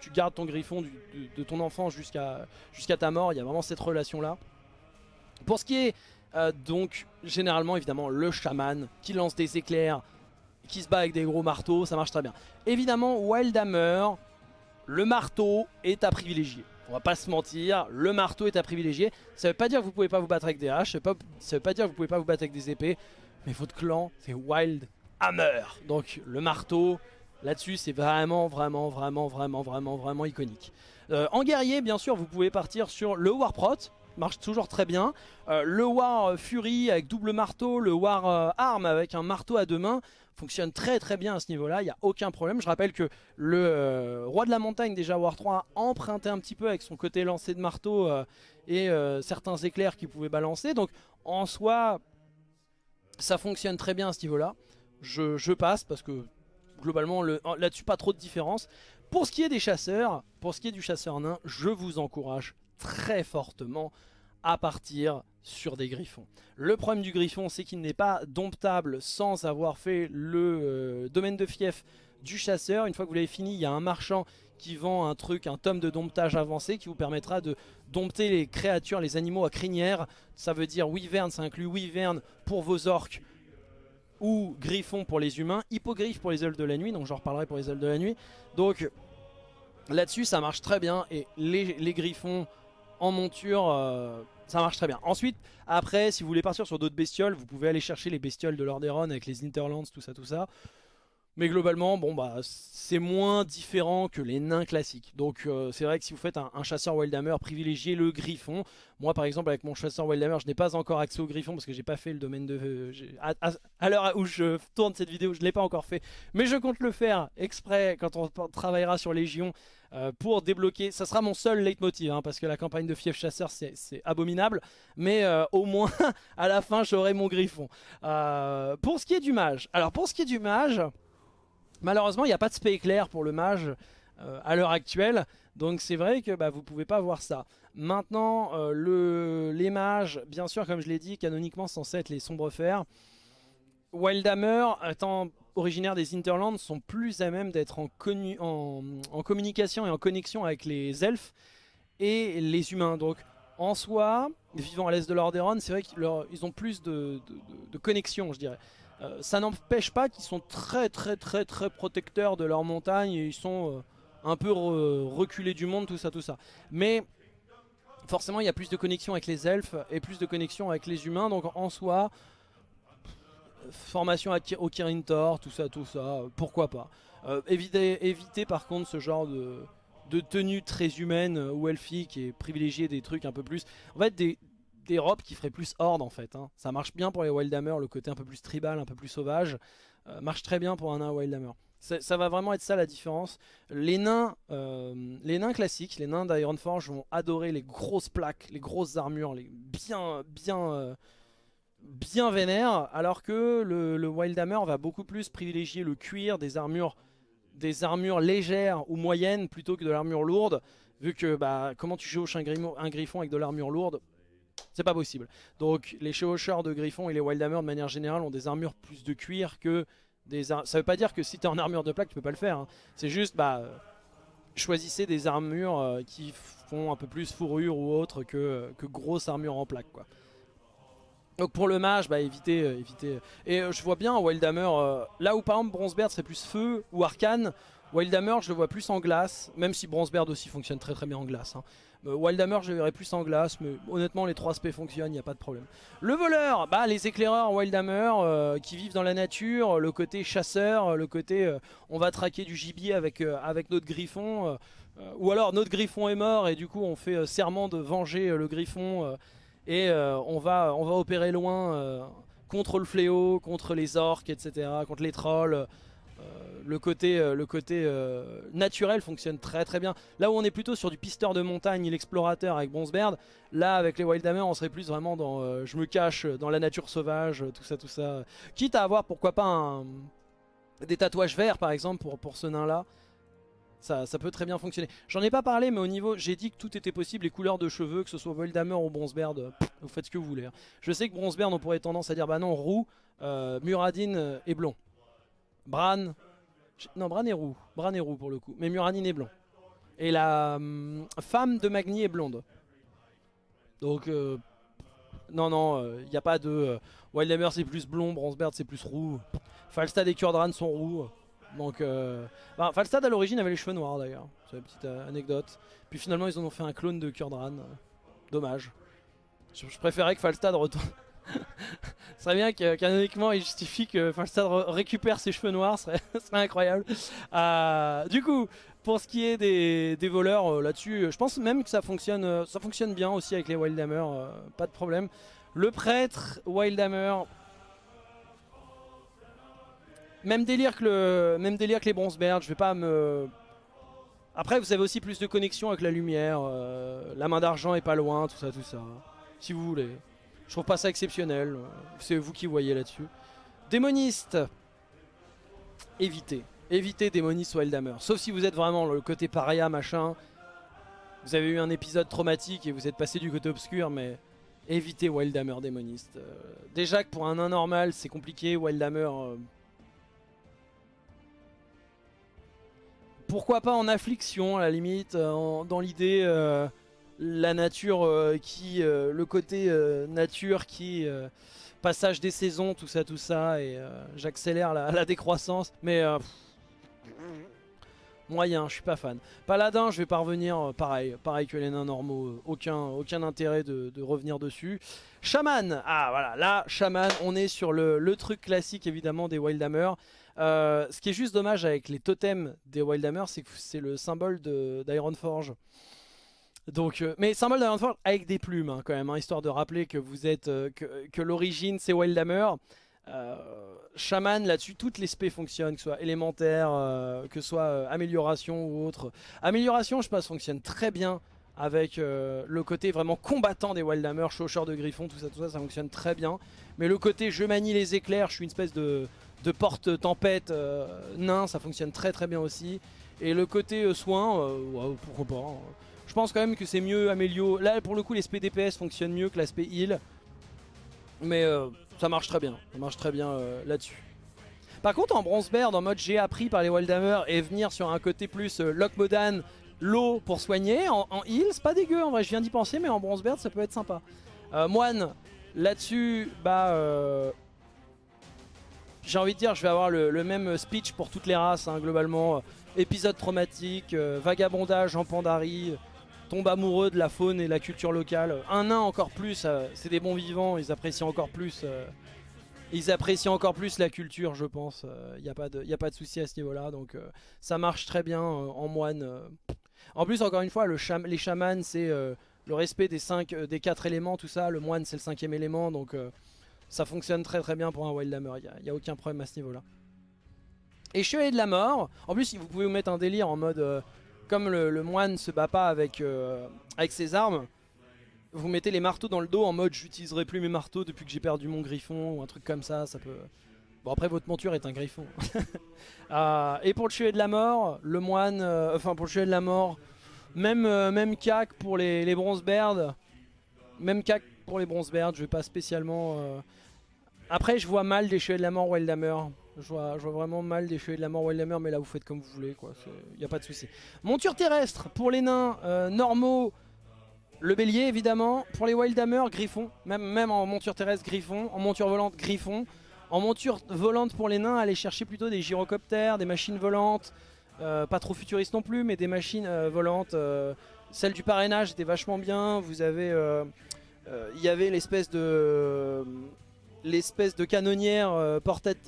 tu gardes ton griffon de, ton enfant jusqu'à ta mort, il y a vraiment cette relation-là. Pour ce qui est euh, donc généralement évidemment le chaman qui lance des éclairs, qui se bat avec des gros marteaux, ça marche très bien. Évidemment Wildhammer, le marteau est à privilégier. On va pas se mentir, le marteau est à privilégier. Ça veut pas dire que vous pouvez pas vous battre avec des haches, ça veut, pas, veut pas dire que vous pouvez pas vous battre avec des épées, mais votre clan c'est Wild Hammer. Donc le marteau, là-dessus c'est vraiment, vraiment, vraiment, vraiment, vraiment, vraiment iconique. Euh, en guerrier, bien sûr, vous pouvez partir sur le Warprot, marche toujours très bien. Euh, le War Fury avec double marteau, le War euh, Arm avec un marteau à deux mains fonctionne très très bien à ce niveau-là, il n'y a aucun problème. Je rappelle que le euh, Roi de la Montagne, déjà War 3, a emprunté un petit peu avec son côté lancé de marteau euh, et euh, certains éclairs qu'il pouvait balancer. Donc en soi, ça fonctionne très bien à ce niveau-là. Je, passe parce que globalement là-dessus pas trop de différence. Pour ce qui est des chasseurs, pour ce qui est du chasseur nain, je vous encourage très fortement à partir sur des griffons. Le problème du griffon, c'est qu'il n'est pas domptable sans avoir fait le euh, domaine de fief du chasseur. Une fois que vous l'avez fini, il y a un marchand qui vend un truc, un tome de domptage avancé qui vous permettra de dompter les créatures, les animaux à crinière. Ça veut dire Wyvern, ça inclut Wyvern pour vos orques ou Griffon pour les humains, Hippogriffe pour les ailes de la nuit, donc j'en reparlerai pour les ailes de la nuit. Donc là-dessus ça marche très bien et les, Griffons en monture... Euh, ça marche très bien. Ensuite, après, si vous voulez partir sur d'autres bestioles, vous pouvez aller chercher les bestioles de Lordaeron avec les Interlands, tout ça, tout ça. Mais globalement, bon bah c'est moins différent que les nains classiques. Donc euh, c'est vrai que si vous faites un, chasseur Wildhammer, privilégiez le griffon. Moi par exemple avec mon chasseur Wildhammer, je n'ai pas encore accès au griffon parce que j'ai pas fait le domaine de... Euh, à, l'heure où je tourne cette vidéo, je ne l'ai pas encore fait. Mais je compte le faire exprès quand on travaillera sur Légion euh, pour débloquer. Ça sera mon seul leitmotiv hein, parce que la campagne de fief chasseur c'est abominable. Mais au moins (laughs) à la fin j'aurai mon griffon. pour ce qui est du mage. Alors pour ce qui est du mage... Malheureusement, il n'y a pas de spé éclair pour le mage euh, à l'heure actuelle. Donc c'est vrai que bah, vous ne pouvez pas voir ça. Maintenant, euh, le, les mages, bien sûr, comme je l'ai dit, canoniquement censés être les sombres fers. Wildhammer, étant originaire des Interlands, sont plus à même d'être en, communication et en connexion avec les elfes et les humains. Donc en soi, vivant à l'est de Lordaeron, c'est vrai qu'ils ont plus de, de connexion, je dirais. Euh, ça n'empêche pas qu'ils sont très très très très protecteurs de leur montagne et ils sont euh, un peu reculés du monde, tout ça, tout ça. Mais forcément, il y a plus de connexion avec les elfes et plus de connexion avec les humains, donc en soi, formation au Kirin Tor, tout ça, tout ça, pourquoi pas. Euh, éviter, par contre ce genre de, de tenue très humaine ou elfique et privilégier des trucs un peu plus... En fait, des, des robes qui feraient plus horde en fait. Hein. Ça marche bien pour les Wildhammer, le côté un peu plus tribal, un peu plus sauvage. Euh, marche très bien pour un nain Wildhammer. Ça, va vraiment être ça la différence. Les nains, euh, les nains classiques, les nains d'Ironforge vont adorer les grosses plaques, les grosses armures, les bien, bien, euh, bien vénères, alors que le, Wildhammer va beaucoup plus privilégier le cuir, des armures, des armures légères ou moyennes plutôt que de l'armure lourde. Vu que bah, comment tu joues un griffon avec de l'armure lourde c'est pas possible. Donc les chevaucheurs de Griffon et les Wildhammer de manière générale ont des armures plus de cuir que des Ça veut pas dire que si t'es en armure de plaque tu peux pas le faire. Hein. C'est juste bah choisissez des armures euh, qui font un peu plus fourrure ou autre que, que grosse armure en plaque quoi. Donc pour le mage, bah évitez, euh, évitez. Et euh, je vois bien Wildhammer, là où par exemple Bronzebeard serait plus feu ou arcane, Wildhammer je le vois plus en glace, même si Bronzebeard aussi fonctionne très très bien en glace. Hein. Euh, Wildhammer je verrais plus en glace mais honnêtement les 3 aspects fonctionnent, il n'y a pas de problème. Le voleur, bah les éclaireurs Wildhammer euh, qui vivent dans la nature, le côté chasseur, le côté euh, on va traquer du gibier avec, notre griffon, ou alors notre griffon est mort et du coup on fait serment de venger le griffon et on va opérer loin contre le fléau, contre les orques etc, contre les trolls le côté, euh, euh, naturel fonctionne très très bien. Là où on est plutôt sur du pisteur de montagne, l'explorateur avec Bronzebeard, là avec les Wildhammer on serait plus vraiment dans euh, je me cache dans la nature sauvage, tout ça tout ça. Quitte à avoir pourquoi pas des tatouages verts par exemple pour, pour ce nain là. Ça, peut très bien fonctionner. J'en ai pas parlé, mais au niveau, j'ai dit que tout était possible, les couleurs de cheveux, que ce soit Wildhammer ou Bronzebeard, vous faites ce que vous voulez. Hein. Je sais que Bronzebeard, on pourrait tendance à dire, bah non, roux, Muradin est blond. Bran, non, Bran est roux. Bran est roux pour le coup. Mais Muradin est blond. Et la hum, femme de Magni est blonde. Donc, euh, non, non, il euh, n'y a pas de... Euh, Wildhammer c'est plus blond, Bronzebeard c'est plus roux. Falstad et Kurdran sont roux. Donc, bah, Falstad à l'origine avait les cheveux noirs d'ailleurs. C'est une petite anecdote. Puis finalement ils en ont fait un clone de Kurdran. Dommage. Je, je préférais que Falstad retourne... Ce (laughs) serait bien que canoniquement il justifie que Falstad récupère ses cheveux noirs, (laughs) ce serait, incroyable. Euh, du coup, pour ce qui est des, voleurs euh, là-dessus, je pense même que ça fonctionne, euh, ça fonctionne bien aussi avec les Wildhammer, pas de problème. Le prêtre, Wildhammer, même délire que, le, même délire que les Bronzebeard, je vais pas me... Après vous avez aussi plus de connexion avec la lumière, la main d'argent est pas loin, tout ça, tout ça, si vous voulez. Je trouve pas ça exceptionnel. C'est vous qui voyez là-dessus. Démoniste. Évitez. Évitez démoniste ou Eldhammer. Sauf si vous êtes vraiment le côté paria machin. Vous avez eu un épisode traumatique et vous êtes passé du côté obscur, mais évitez Wildhammer démoniste. Euh, déjà que pour un nain normal, c'est compliqué. Wildhammer. Euh, pourquoi pas en affliction à la limite, dans l'idée la nature qui, le côté nature qui passage des saisons, tout ça, tout ça, et j'accélère la, décroissance, mais moyen, je suis pas fan. Paladin, je vais pas revenir, euh, pareil, pareil que les nains normaux, euh, aucun, aucun intérêt de, revenir dessus. Shaman, ah voilà, là, Shaman, on est sur le, truc classique évidemment des Wildhammer. Euh, ce qui est juste dommage avec les totems des Wildhammer, c'est que c'est le symbole d'Ironforge. Donc, mais symbole d'Ironforge avec des plumes hein, quand même, hein, histoire de rappeler que vous êtes que, que l'origine c'est Wildhammer. Euh, Shaman là-dessus, toutes les spé fonctionnent, que ce soit élémentaire, euh, que ce soit euh, amélioration ou autre. Amélioration, je pense, fonctionne très bien avec le côté vraiment combattant des Wildhammer, chaucheur de griffon, tout ça, tout ça, ça fonctionne très bien. Mais le côté je manie les éclairs, je suis une espèce de, porte tempête nain, ça fonctionne très très bien aussi. Et le côté soin, pourquoi pas. Je pense quand même que c'est mieux Amélio. Là pour le coup SP DPS fonctionnent mieux que l'aspect heal. Mais ça marche très bien, ça marche très bien euh, là-dessus. Par contre en bronze en mode j'ai appris par les Wildhammer et venir sur un côté plus euh, Lockmodan, l'eau pour soigner, en, heal c'est pas dégueu en vrai, je viens d'y penser mais en bronze ça peut être sympa. Euh, moine, là-dessus, bah... j'ai envie de dire, je vais avoir le, même speech pour toutes les races, hein, globalement. épisode traumatique, vagabondage en Pandarie, amoureux de la faune et la culture locale. Un nain encore plus, euh, c'est des bons vivants, ils apprécient encore plus. Euh, ils apprécient encore plus la culture, je pense. Il n'y a pas de, a pas de souci à ce niveau-là, donc euh, ça marche très bien en moine. En plus, encore une fois, le les chamans, c'est le respect des cinq, des quatre éléments, tout ça. Le moine, c'est le cinquième élément, donc ça fonctionne très très bien pour un Wildhammer. Il n'y a, a, aucun problème à ce niveau-là. Et Chevalier de la Mort. En plus, vous pouvez vous mettre un délire en mode comme le, moine ne se bat pas avec, euh, avec ses armes, vous mettez les marteaux dans le dos en mode j'utiliserai plus mes marteaux depuis que j'ai perdu mon griffon ou un truc comme ça, ça peut... Bon après votre monture est un griffon. (laughs) Euh, et pour le chevalier de la mort, le moine, euh, enfin pour le chevalier de la mort, même, même cac pour les, les bronze même cac pour les bronze je vais pas spécialement... Après je vois mal des chevaliers de la mort Wildhammer. Je vois, vraiment mal des chevaliers de la mort Wildhammer, mais là vous faites comme vous voulez, quoi. Il n'y a pas de souci. Monture terrestre pour les nains euh, normaux, le bélier évidemment. Pour les Wildhammer, griffon. Même, même en monture terrestre, griffon. En monture volante, griffon. En monture volante pour les nains, allez chercher plutôt des gyrocoptères, des machines volantes. Euh, pas trop futuristes non plus, mais des machines euh, volantes. celle du parrainage était vachement bien. Vous avez... Il y avait l'espèce de l'espèce de canonnière euh,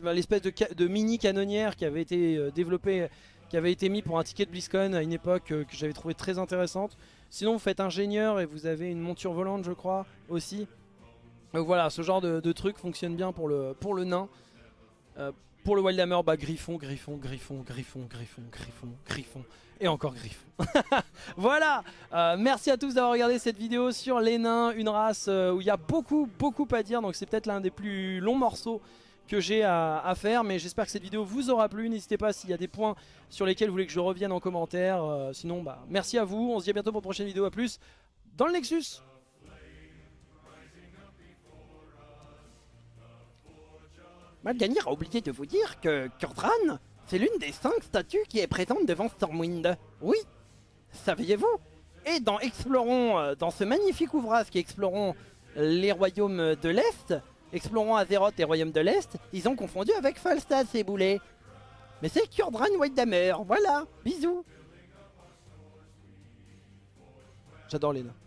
l'espèce de, mini canonnière qui avait été euh, développée, qui avait été mis pour un ticket de BlizzCon à une époque euh, que j'avais trouvé très intéressante. Sinon vous faites ingénieur et vous avez une monture volante je crois aussi. Donc voilà, ce genre de, truc fonctionne bien pour le, pour le nain. pour le Wildhammer, bah griffon, griffon, griffon, griffon, griffon, griffon, griffon et encore Griffon. (laughs) voilà, euh, merci à tous d'avoir regardé cette vidéo sur les nains, une race euh, où il y a beaucoup, beaucoup à dire. Donc c'est peut-être l'un des plus longs morceaux que j'ai à, faire. Mais j'espère que cette vidéo vous aura plu. N'hésitez pas s'il y a des points sur lesquels vous voulez que je revienne en commentaire. Euh, sinon, bah, merci à vous. On se dit à bientôt pour une prochaine vidéo. A plus dans le Nexus. Malganir a oublié de vous dire que Kurdran c'est l'une des cinq statues qui est présente devant Stormwind. Oui, saviez-vous? Et dans Explorons, euh, dans ce magnifique ouvrage qui explorons les royaumes de l'Est, explorons Azeroth et royaumes de l'Est, ils ont confondu avec Falstad ces boulets. Mais c'est Kurdran Whitehammer, voilà, bisous J'adore les nains.